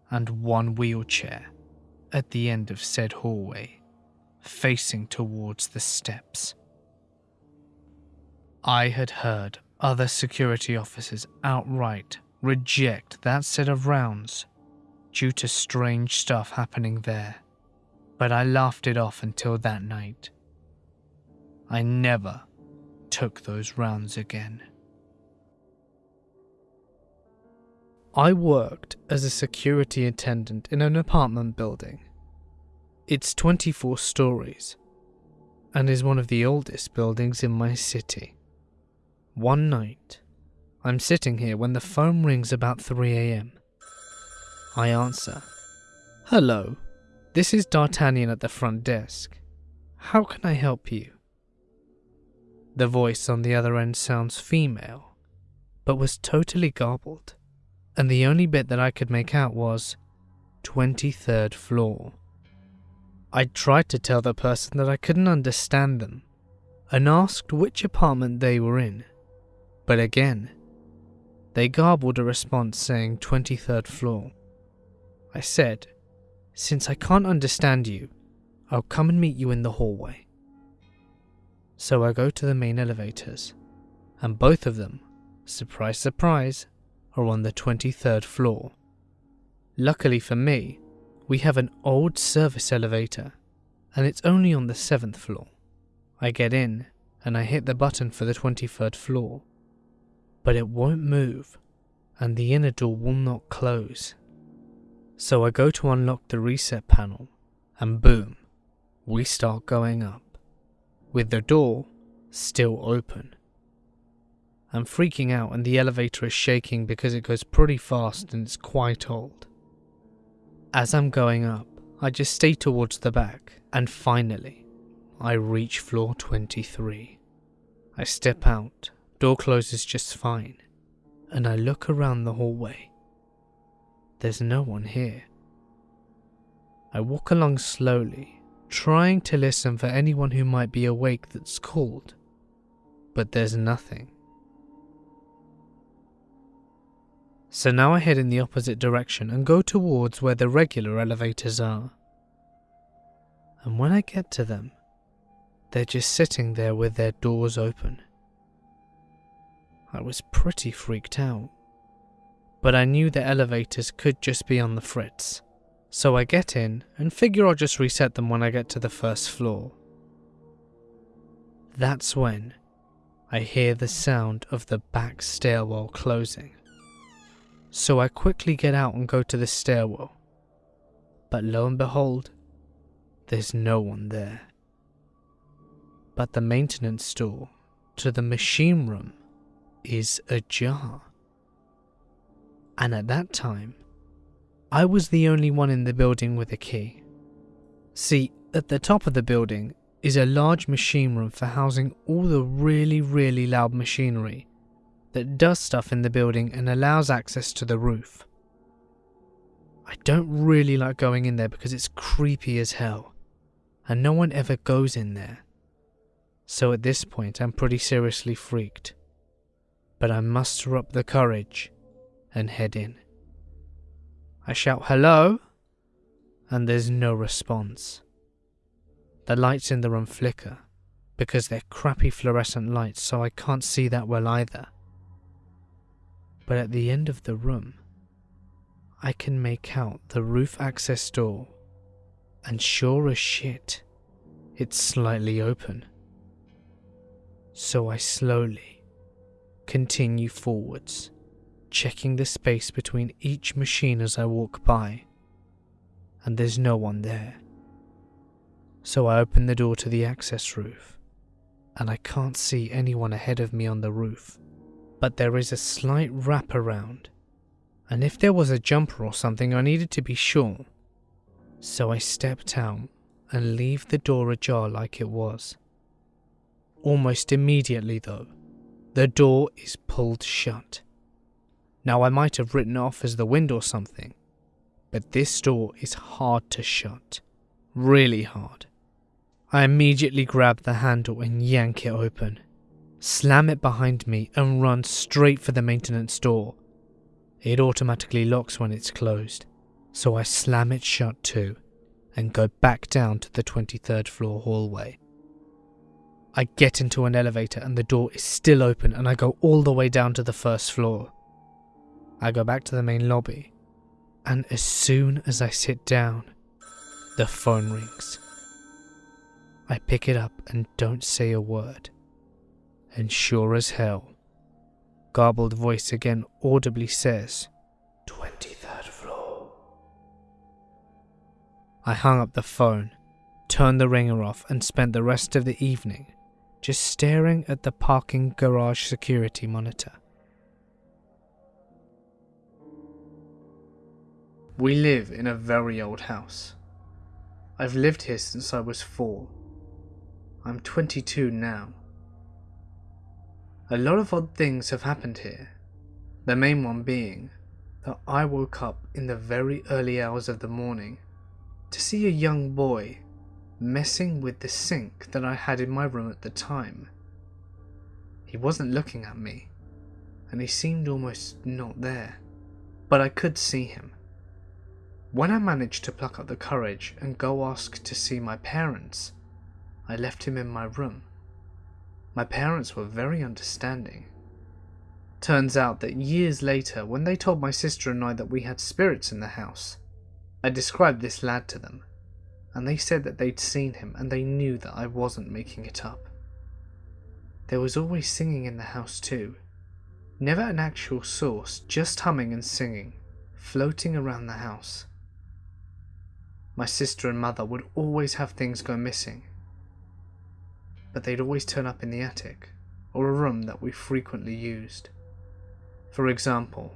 S1: and one wheelchair at the end of said hallway, facing towards the steps. I had heard other security officers outright reject that set of rounds due to strange stuff happening there, but I laughed it off until that night. I never took those rounds again. I worked as a security attendant in an apartment building. It's 24 stories and is one of the oldest buildings in my city. One night, I'm sitting here when the phone rings about 3 am. I answer. Hello, this is D'Artagnan at the front desk. How can I help you? The voice on the other end sounds female, but was totally garbled and the only bit that I could make out was 23rd floor. I tried to tell the person that I couldn't understand them and asked which apartment they were in, but again, they garbled a response saying 23rd floor. I said, Since I can't understand you, I'll come and meet you in the hallway. So I go to the main elevators, and both of them, surprise, surprise, are on the 23rd floor. Luckily for me, we have an old service elevator, and it's only on the 7th floor. I get in, and I hit the button for the 23rd floor, but it won't move, and the inner door will not close. So I go to unlock the reset panel, and boom, we start going up, with the door still open. I'm freaking out and the elevator is shaking because it goes pretty fast and it's quite old. As I'm going up, I just stay towards the back and finally, I reach floor 23. I step out, door closes just fine, and I look around the hallway. There's no one here. I walk along slowly, trying to listen for anyone who might be awake that's called, but there's nothing. So now I head in the opposite direction and go towards where the regular elevators are. And when I get to them, they're just sitting there with their doors open. I was pretty freaked out. But I knew the elevators could just be on the fritz. So I get in and figure I'll just reset them when I get to the first floor. That's when I hear the sound of the back stairwell closing so I quickly get out and go to the stairwell. But lo and behold, there's no one there. But the maintenance door to the machine room is ajar. And at that time, I was the only one in the building with a key. See, at the top of the building is a large machine room for housing all the really, really loud machinery that does stuff in the building and allows access to the roof. I don't really like going in there because it's creepy as hell, and no one ever goes in there. So at this point, I'm pretty seriously freaked. But I muster up the courage and head in. I shout hello, and there's no response. The lights in the room flicker because they're crappy fluorescent lights, so I can't see that well either but at the end of the room, I can make out the roof access door, and sure as shit, it's slightly open. So I slowly continue forwards, checking the space between each machine as I walk by, and there's no one there. So I open the door to the access roof, and I can't see anyone ahead of me on the roof but there is a slight wrap around, and if there was a jumper or something I needed to be sure, So I stepped out and leave the door ajar like it was. Almost immediately, though, the door is pulled shut. Now, I might have written off as the wind or something, but this door is hard to shut. Really hard. I immediately grab the handle and yank it open, slam it behind me, and run straight for the maintenance door. It automatically locks when it's closed, so I slam it shut too and go back down to the 23rd floor hallway. I get into an elevator and the door is still open and I go all the way down to the first floor. I go back to the main lobby and as soon as I sit down, the phone rings. I pick it up and don't say a word. And sure as hell, garbled voice again audibly says, 23rd floor. I hung up the phone, turned the ringer off, and spent the rest of the evening just staring at the parking garage security monitor. We live in a very old house. I've lived here since I was four. I'm 22 now. A lot of odd things have happened here, the main one being that I woke up in the very early hours of the morning to see a young boy messing with the sink that I had in my room at the time. He wasn't looking at me, and he seemed almost not there, but I could see him. When I managed to pluck up the courage and go ask to see my parents, I left him in my room. My parents were very understanding. Turns out that years later, when they told my sister and I that we had spirits in the house, I described this lad to them and they said that they'd seen him and they knew that I wasn't making it up. There was always singing in the house too. Never an actual source, just humming and singing, floating around the house. My sister and mother would always have things go missing, but they'd always turn up in the attic or a room that we frequently used. For example,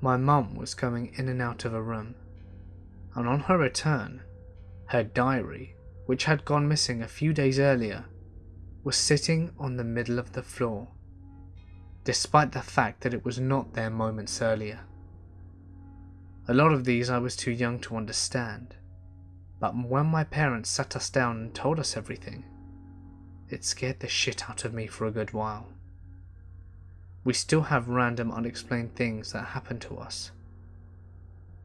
S1: my mum was coming in and out of a room, and on her return, her diary, which had gone missing a few days earlier, was sitting on the middle of the floor, despite the fact that it was not there moments earlier. A lot of these I was too young to understand, but when my parents sat us down and told us everything, it scared the shit out of me for a good while. We still have random unexplained things that happen to us,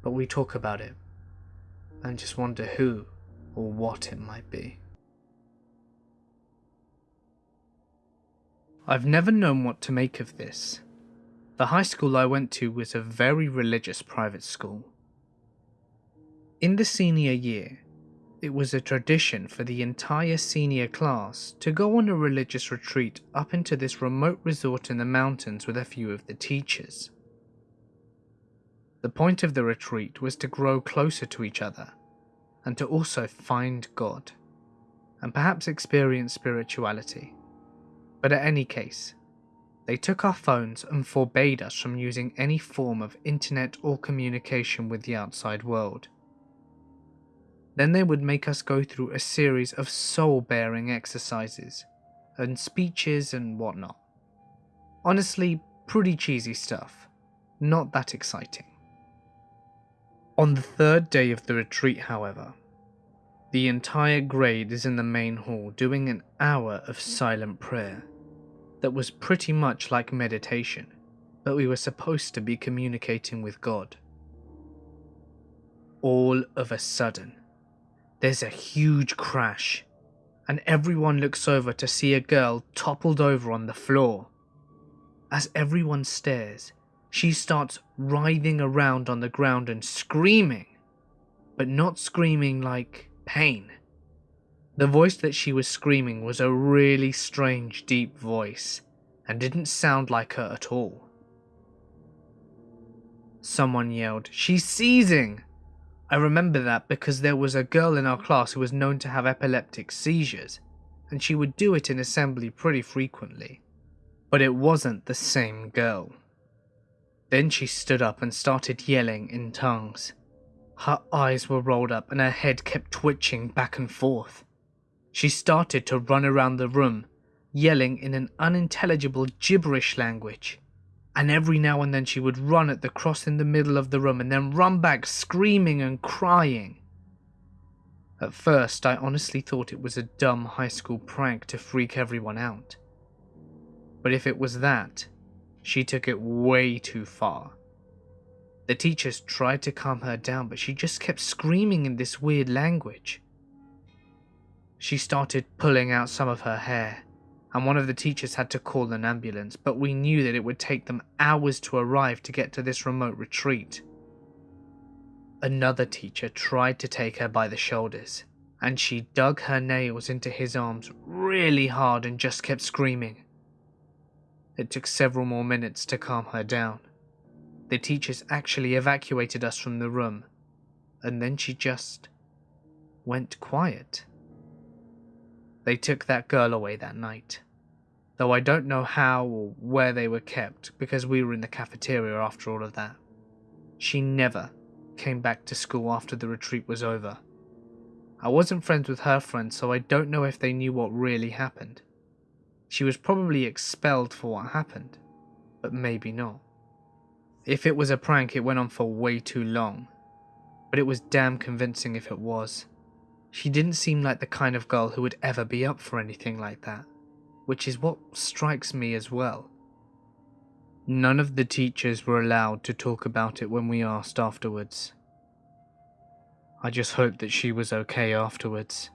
S1: but we talk about it and just wonder who or what it might be. I've never known what to make of this. The high school I went to was a very religious private school. In the senior year, it was a tradition for the entire senior class to go on a religious retreat up into this remote resort in the mountains with a few of the teachers. The point of the retreat was to grow closer to each other and to also find God and perhaps experience spirituality. But at any case, they took our phones and forbade us from using any form of internet or communication with the outside world. Then they would make us go through a series of soul bearing exercises and speeches and whatnot. Honestly, pretty cheesy stuff, not that exciting. On the third day of the retreat, however, the entire grade is in the main hall doing an hour of silent prayer that was pretty much like meditation, but we were supposed to be communicating with God. All of a sudden, there's a huge crash, and everyone looks over to see a girl toppled over on the floor. As everyone stares, she starts writhing around on the ground and screaming, but not screaming like pain. The voice that she was screaming was a really strange, deep voice and didn't sound like her at all. Someone yelled, She's seizing! I remember that because there was a girl in our class who was known to have epileptic seizures, and she would do it in assembly pretty frequently. But it wasn't the same girl. Then she stood up and started yelling in tongues. Her eyes were rolled up and her head kept twitching back and forth. She started to run around the room, yelling in an unintelligible gibberish language. And every now and then she would run at the cross in the middle of the room and then run back screaming and crying. At first, I honestly thought it was a dumb high school prank to freak everyone out. But if it was that, she took it way too far. The teachers tried to calm her down, but she just kept screaming in this weird language. She started pulling out some of her hair, and one of the teachers had to call an ambulance, but we knew that it would take them hours to arrive to get to this remote retreat. Another teacher tried to take her by the shoulders, and she dug her nails into his arms really hard and just kept screaming. It took several more minutes to calm her down. The teachers actually evacuated us from the room, and then she just went quiet. They took that girl away that night, though I don't know how or where they were kept because we were in the cafeteria after all of that. She never came back to school after the retreat was over. I wasn't friends with her friends, so I don't know if they knew what really happened. She was probably expelled for what happened, but maybe not. If it was a prank, it went on for way too long, but it was damn convincing if it was. She didn't seem like the kind of girl who would ever be up for anything like that, which is what strikes me as well. None of the teachers were allowed to talk about it when we asked afterwards. I just hoped that she was okay afterwards.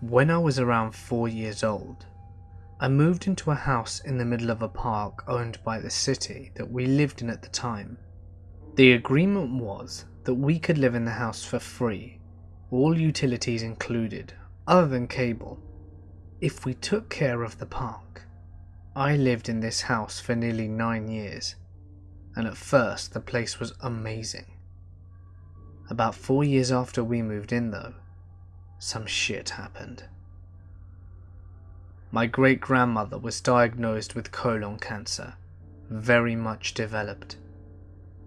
S1: When I was around four years old, I moved into a house in the middle of a park owned by the city that we lived in at the time. The agreement was that we could live in the house for free, all utilities included, other than cable, if we took care of the park. I lived in this house for nearly nine years, and at first the place was amazing. About four years after we moved in though, some shit happened. My great grandmother was diagnosed with colon cancer, very much developed.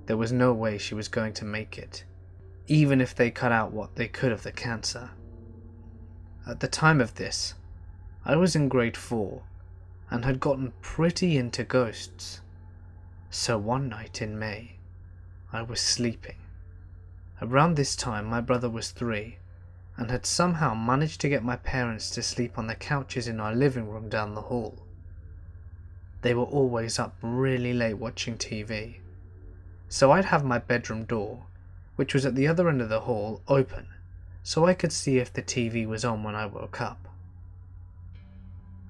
S1: There was no way she was going to make it, even if they cut out what they could of the cancer. At the time of this, I was in grade 4 and had gotten pretty into ghosts. So one night in May, I was sleeping. Around this time, my brother was three and had somehow managed to get my parents to sleep on the couches in our living room down the hall. They were always up really late watching TV, so I'd have my bedroom door, which was at the other end of the hall, open so I could see if the TV was on when I woke up.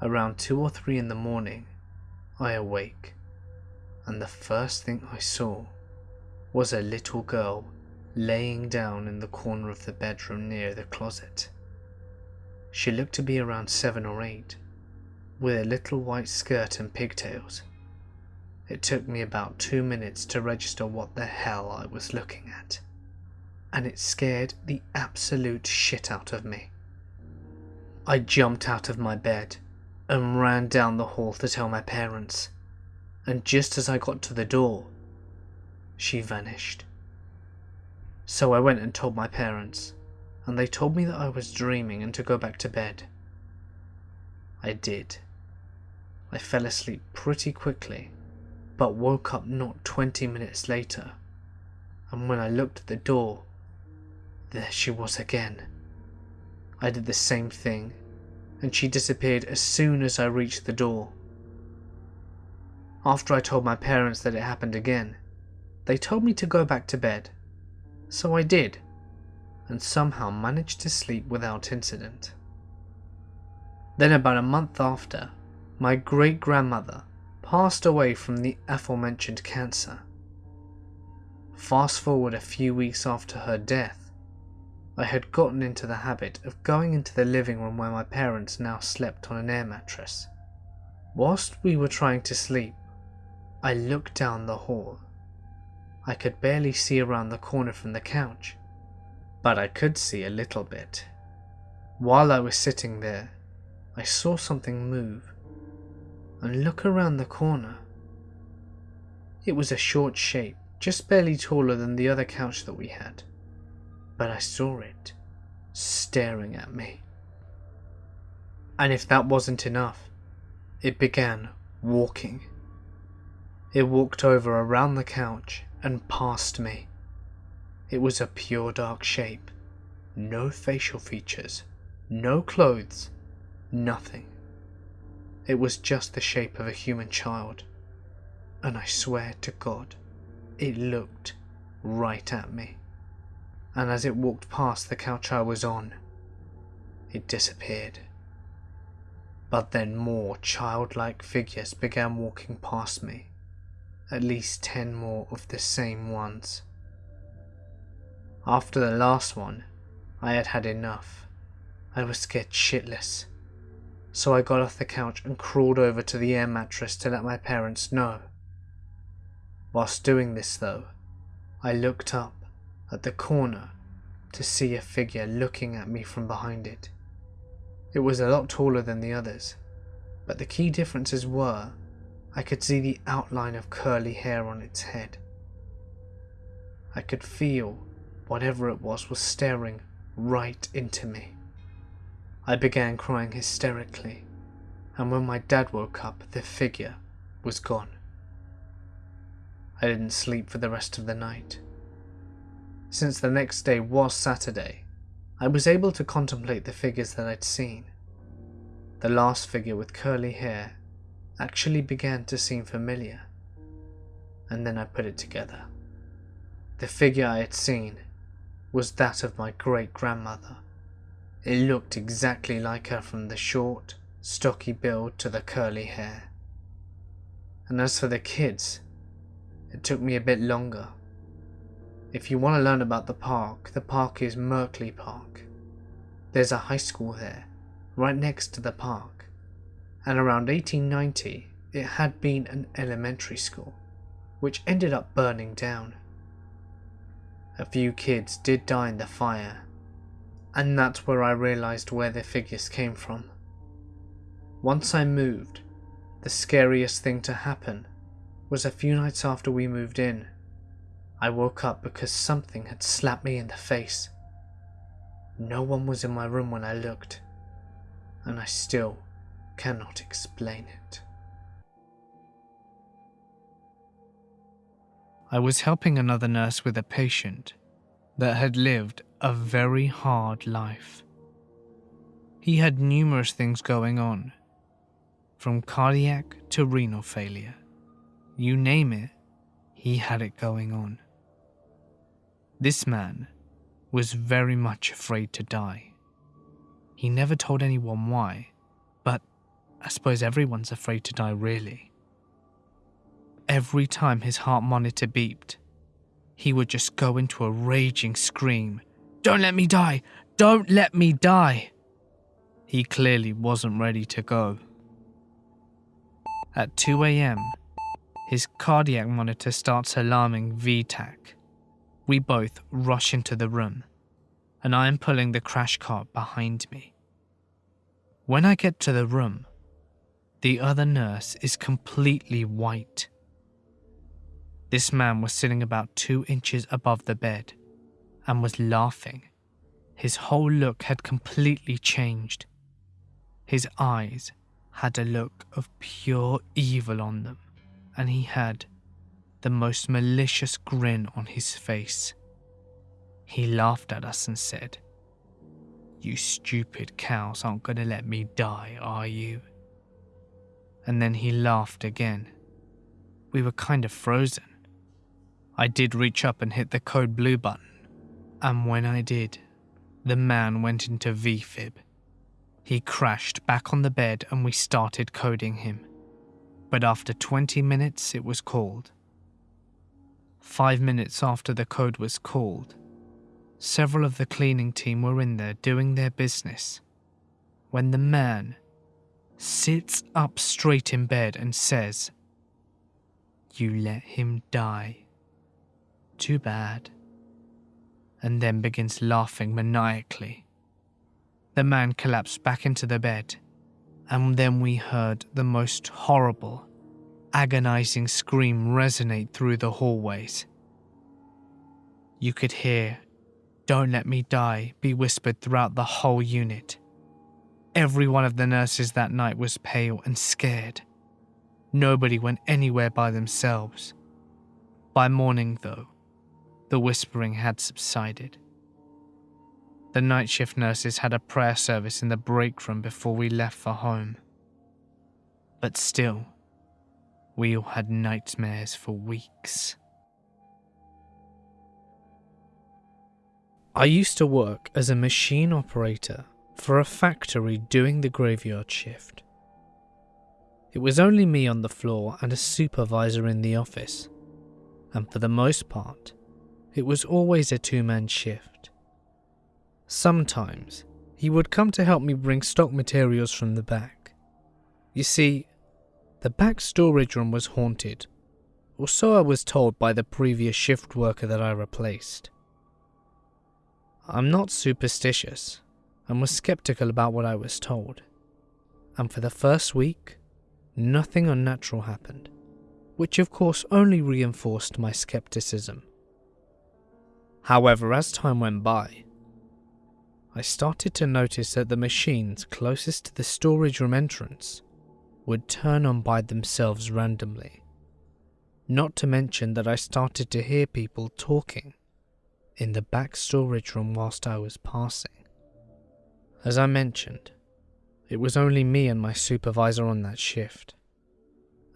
S1: Around 2 or 3 in the morning, I awake, and the first thing I saw was a little girl laying down in the corner of the bedroom near the closet. She looked to be around 7 or 8, with a little white skirt and pigtails. It took me about two minutes to register what the hell I was looking at, and it scared the absolute shit out of me. I jumped out of my bed and ran down the hall to tell my parents. And just as I got to the door, she vanished. So I went and told my parents, and they told me that I was dreaming and to go back to bed. I did. I fell asleep pretty quickly, but woke up not 20 minutes later, and when I looked at the door, there she was again. I did the same thing and she disappeared as soon as I reached the door. After I told my parents that it happened again, they told me to go back to bed. So I did, and somehow managed to sleep without incident. Then about a month after, my great grandmother passed away from the aforementioned cancer. Fast forward a few weeks after her death, I had gotten into the habit of going into the living room where my parents now slept on an air mattress. Whilst we were trying to sleep, I looked down the hall. I could barely see around the corner from the couch, but I could see a little bit. While I was sitting there, I saw something move and look around the corner. It was a short shape, just barely taller than the other couch that we had. But I saw it, staring at me. And if that wasn't enough, it began walking. It walked over around the couch and past me. It was a pure dark shape, no facial features, no clothes, nothing. It was just the shape of a human child, and I swear to God, it looked right at me. And as it walked past the couch I was on, it disappeared. But then more childlike figures began walking past me, at least ten more of the same ones. After the last one, I had had enough. I was scared shitless. So I got off the couch and crawled over to the air mattress to let my parents know. Whilst doing this though, I looked up at the corner to see a figure looking at me from behind it. It was a lot taller than the others, but the key differences were I could see the outline of curly hair on its head. I could feel whatever it was was staring right into me. I began crying hysterically, and when my dad woke up, the figure was gone. I didn't sleep for the rest of the night. Since the next day was Saturday, I was able to contemplate the figures that I'd seen. The last figure with curly hair actually began to seem familiar, and then I put it together. The figure I had seen was that of my great grandmother. It looked exactly like her from the short, stocky build to the curly hair. And as for the kids, it took me a bit longer. If you want to learn about the park, the park is Merkley Park. There's a high school there, right next to the park. And around 1890, it had been an elementary school, which ended up burning down. A few kids did die in the fire, and that's where I realised where the figures came from. Once I moved, the scariest thing to happen was a few nights after we moved in. I woke up because something had slapped me in the face. No one was in my room when I looked, and I still cannot explain it. I was helping another nurse with a patient that had lived a very hard life. He had numerous things going on, from cardiac to renal failure. You name it, he had it going on. This man was very much afraid to die. He never told anyone why, I suppose everyone's afraid to die really. Every time his heart monitor beeped, he would just go into a raging scream Don't let me die! Don't let me die! He clearly wasn't ready to go. At 2 am, his cardiac monitor starts alarming VTAC. We both rush into the room, and I am pulling the crash cart behind me. When I get to the room, the other nurse is completely white. This man was sitting about two inches above the bed and was laughing. His whole look had completely changed. His eyes had a look of pure evil on them, and he had the most malicious grin on his face. He laughed at us and said, You stupid cows aren't going to let me die, are you? And then he laughed again. We were kind of frozen. I did reach up and hit the code blue button, and when I did, the man went into VFib. He crashed back on the bed and we started coding him. But after 20 minutes, it was called. Five minutes after the code was called, several of the cleaning team were in there doing their business when the man sits up straight in bed and says, You let him die. Too bad. And then begins laughing maniacally. The man collapsed back into the bed, and then we heard the most horrible agonizing scream resonate through the hallways. You could hear, Don't let me die, be whispered throughout the whole unit. Every one of the nurses that night was pale and scared. Nobody went anywhere by themselves. By morning, though, the whispering had subsided. The night shift nurses had a prayer service in the break room before we left for home. But still, we all had nightmares for weeks. I used to work as a machine operator for a factory doing the graveyard shift. It was only me on the floor and a supervisor in the office, and for the most part, it was always a two man shift. Sometimes, he would come to help me bring stock materials from the back. You see, the back storage room was haunted, or so I was told by the previous shift worker that I replaced. I'm not superstitious and was skeptical about what I was told, and for the first week, nothing unnatural happened, which of course only reinforced my skepticism. However, as time went by, I started to notice that the machines closest to the storage room entrance would turn on by themselves randomly. Not to mention that I started to hear people talking in the back storage room whilst I was passing. As I mentioned, it was only me and my supervisor on that shift.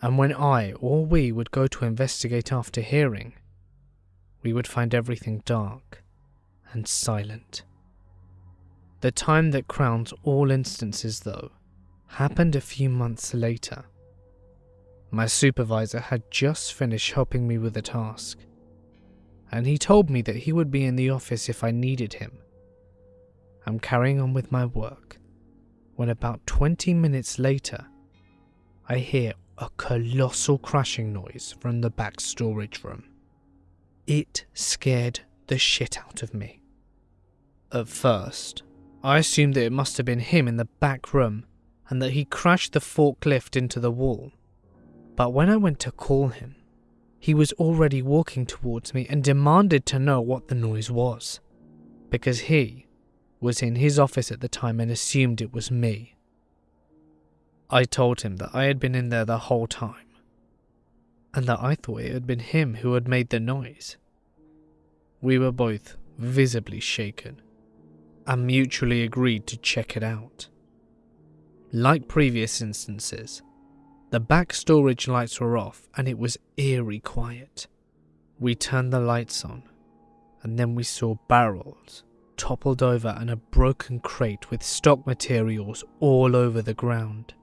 S1: And when I or we would go to investigate after hearing, we would find everything dark and silent. The time that crowns all instances, though, happened a few months later. My supervisor had just finished helping me with a task, and he told me that he would be in the office if I needed him. I'm carrying on with my work when about 20 minutes later, I hear a colossal crashing noise from the back storage room. It scared the shit out of me. At first, I assumed that it must have been him in the back room and that he crashed the forklift into the wall. But when I went to call him, he was already walking towards me and demanded to know what the noise was, because he was in his office at the time and assumed it was me. I told him that I had been in there the whole time and that I thought it had been him who had made the noise. We were both visibly shaken and mutually agreed to check it out. Like previous instances, the back storage lights were off and it was eerie quiet. We turned the lights on and then we saw barrels toppled over and a broken crate with stock materials all over the ground.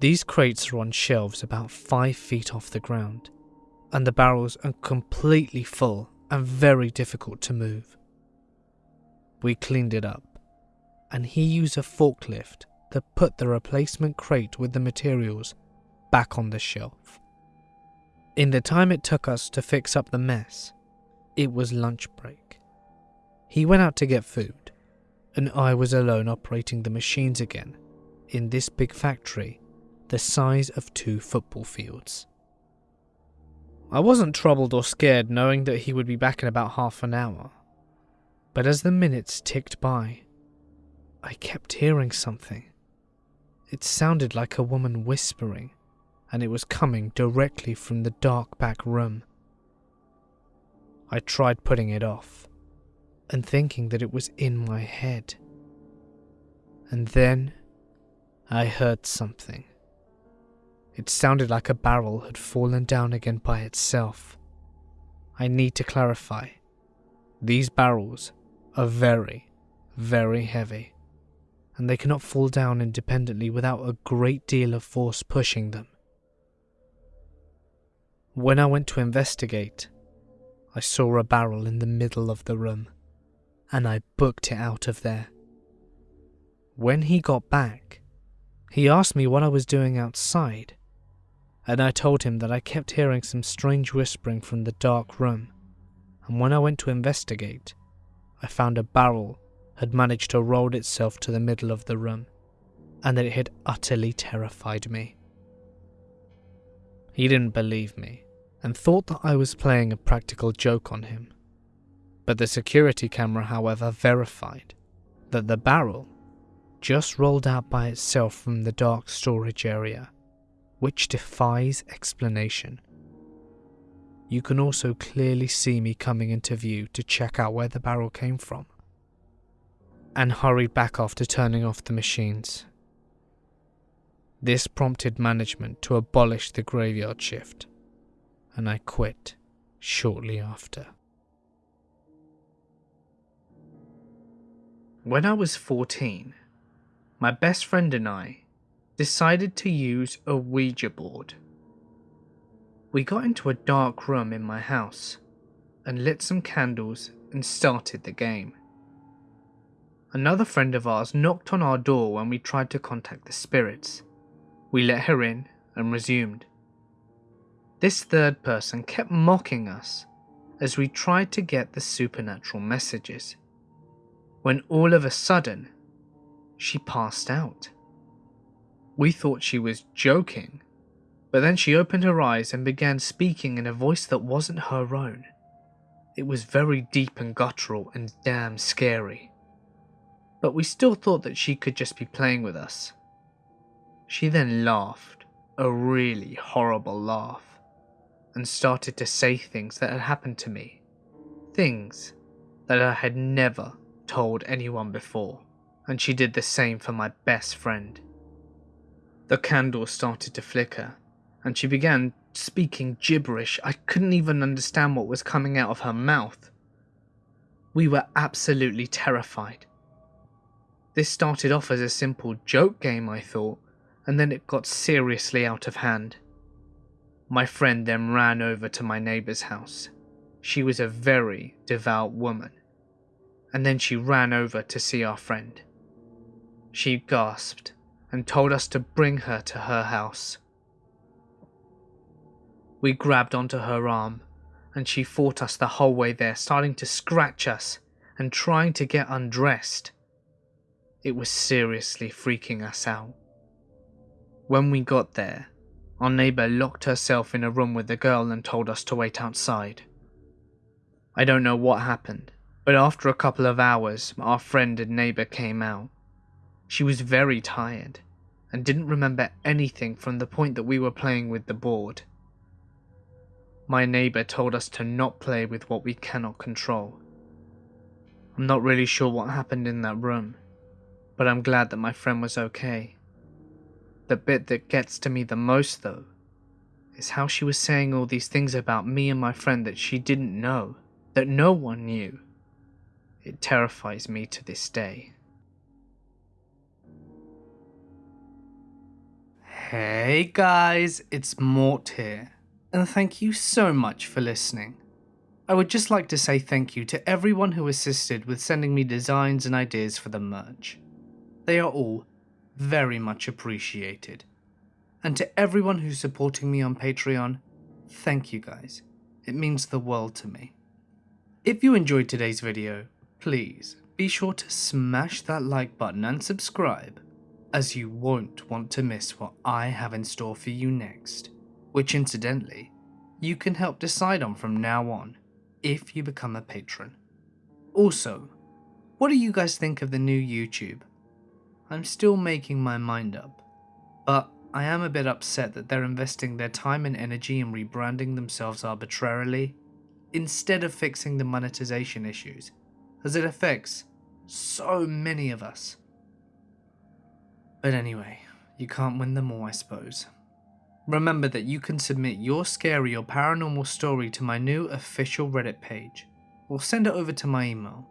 S1: These crates are on shelves about 5 feet off the ground, and the barrels are completely full and very difficult to move. We cleaned it up, and he used a forklift to put the replacement crate with the materials back on the shelf. In the time it took us to fix up the mess, it was lunch break. He went out to get food, and I was alone operating the machines again in this big factory the size of two football fields. I wasn't troubled or scared knowing that he would be back in about half an hour, but as the minutes ticked by, I kept hearing something. It sounded like a woman whispering, and it was coming directly from the dark back room. I tried putting it off, and thinking that it was in my head. And then I heard something. It sounded like a barrel had fallen down again by itself. I need to clarify. These barrels are very, very heavy, and they cannot fall down independently without a great deal of force pushing them. When I went to investigate, I saw a barrel in the middle of the room and I booked it out of there. When he got back, he asked me what I was doing outside, and I told him that I kept hearing some strange whispering from the dark room, and when I went to investigate, I found a barrel had managed to roll itself to the middle of the room, and that it had utterly terrified me. He didn't believe me and thought that I was playing a practical joke on him. But the security camera, however, verified that the barrel just rolled out by itself from the dark storage area, which defies explanation. You can also clearly see me coming into view to check out where the barrel came from, and hurried back after turning off the machines. This prompted management to abolish the graveyard shift, and I quit shortly after. When I was 14, my best friend and I decided to use a Ouija board. We got into a dark room in my house and lit some candles and started the game. Another friend of ours knocked on our door when we tried to contact the spirits. We let her in and resumed. This third person kept mocking us as we tried to get the supernatural messages. When all of a sudden, she passed out. We thought she was joking, but then she opened her eyes and began speaking in a voice that wasn't her own. It was very deep and guttural and damn scary. But we still thought that she could just be playing with us. She then laughed, a really horrible laugh, and started to say things that had happened to me. Things that I had never told anyone before and she did the same for my best friend. The candle started to flicker, and she began speaking gibberish. I couldn't even understand what was coming out of her mouth. We were absolutely terrified. This started off as a simple joke game, I thought, and then it got seriously out of hand. My friend then ran over to my neighbour's house. She was a very devout woman. And then she ran over to see our friend. She gasped and told us to bring her to her house. We grabbed onto her arm and she fought us the whole way there, starting to scratch us and trying to get undressed. It was seriously freaking us out. When we got there, our neighbour locked herself in a room with the girl and told us to wait outside. I don't know what happened, but after a couple of hours, our friend and neighbour came out. She was very tired and didn't remember anything from the point that we were playing with the board. My neighbour told us to not play with what we cannot control. I'm not really sure what happened in that room, but I'm glad that my friend was okay. The bit that gets to me the most though, is how she was saying all these things about me and my friend that she didn't know, that no one knew. It terrifies me to this day. Hey guys, it's Mort here, and thank you so much for listening. I would just like to say thank you to everyone who assisted with sending me designs and ideas for the merch. They are all very much appreciated. And to everyone who's supporting me on Patreon, thank you guys. It means the world to me. If you enjoyed today's video, please be sure to smash that like button and subscribe as you won't want to miss what I have in store for you next, which incidentally, you can help decide on from now on if you become a patron. Also, what do you guys think of the new YouTube? I'm still making my mind up, but I am a bit upset that they're investing their time and energy in rebranding themselves arbitrarily instead of fixing the monetization issues, as it affects so many of us. But anyway, you can't win them all, I suppose. Remember that you can submit your scary or paranormal story to my new official Reddit page, or send it over to my email,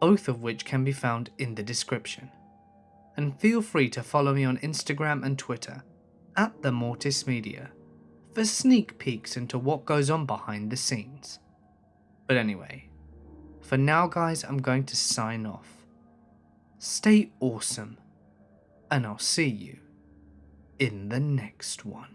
S1: both of which can be found in the description. And feel free to follow me on Instagram and Twitter, at the Mortis Media, for sneak peeks into what goes on behind the scenes. But anyway, for now guys I'm going to sign off. Stay awesome and I'll see you in the next one.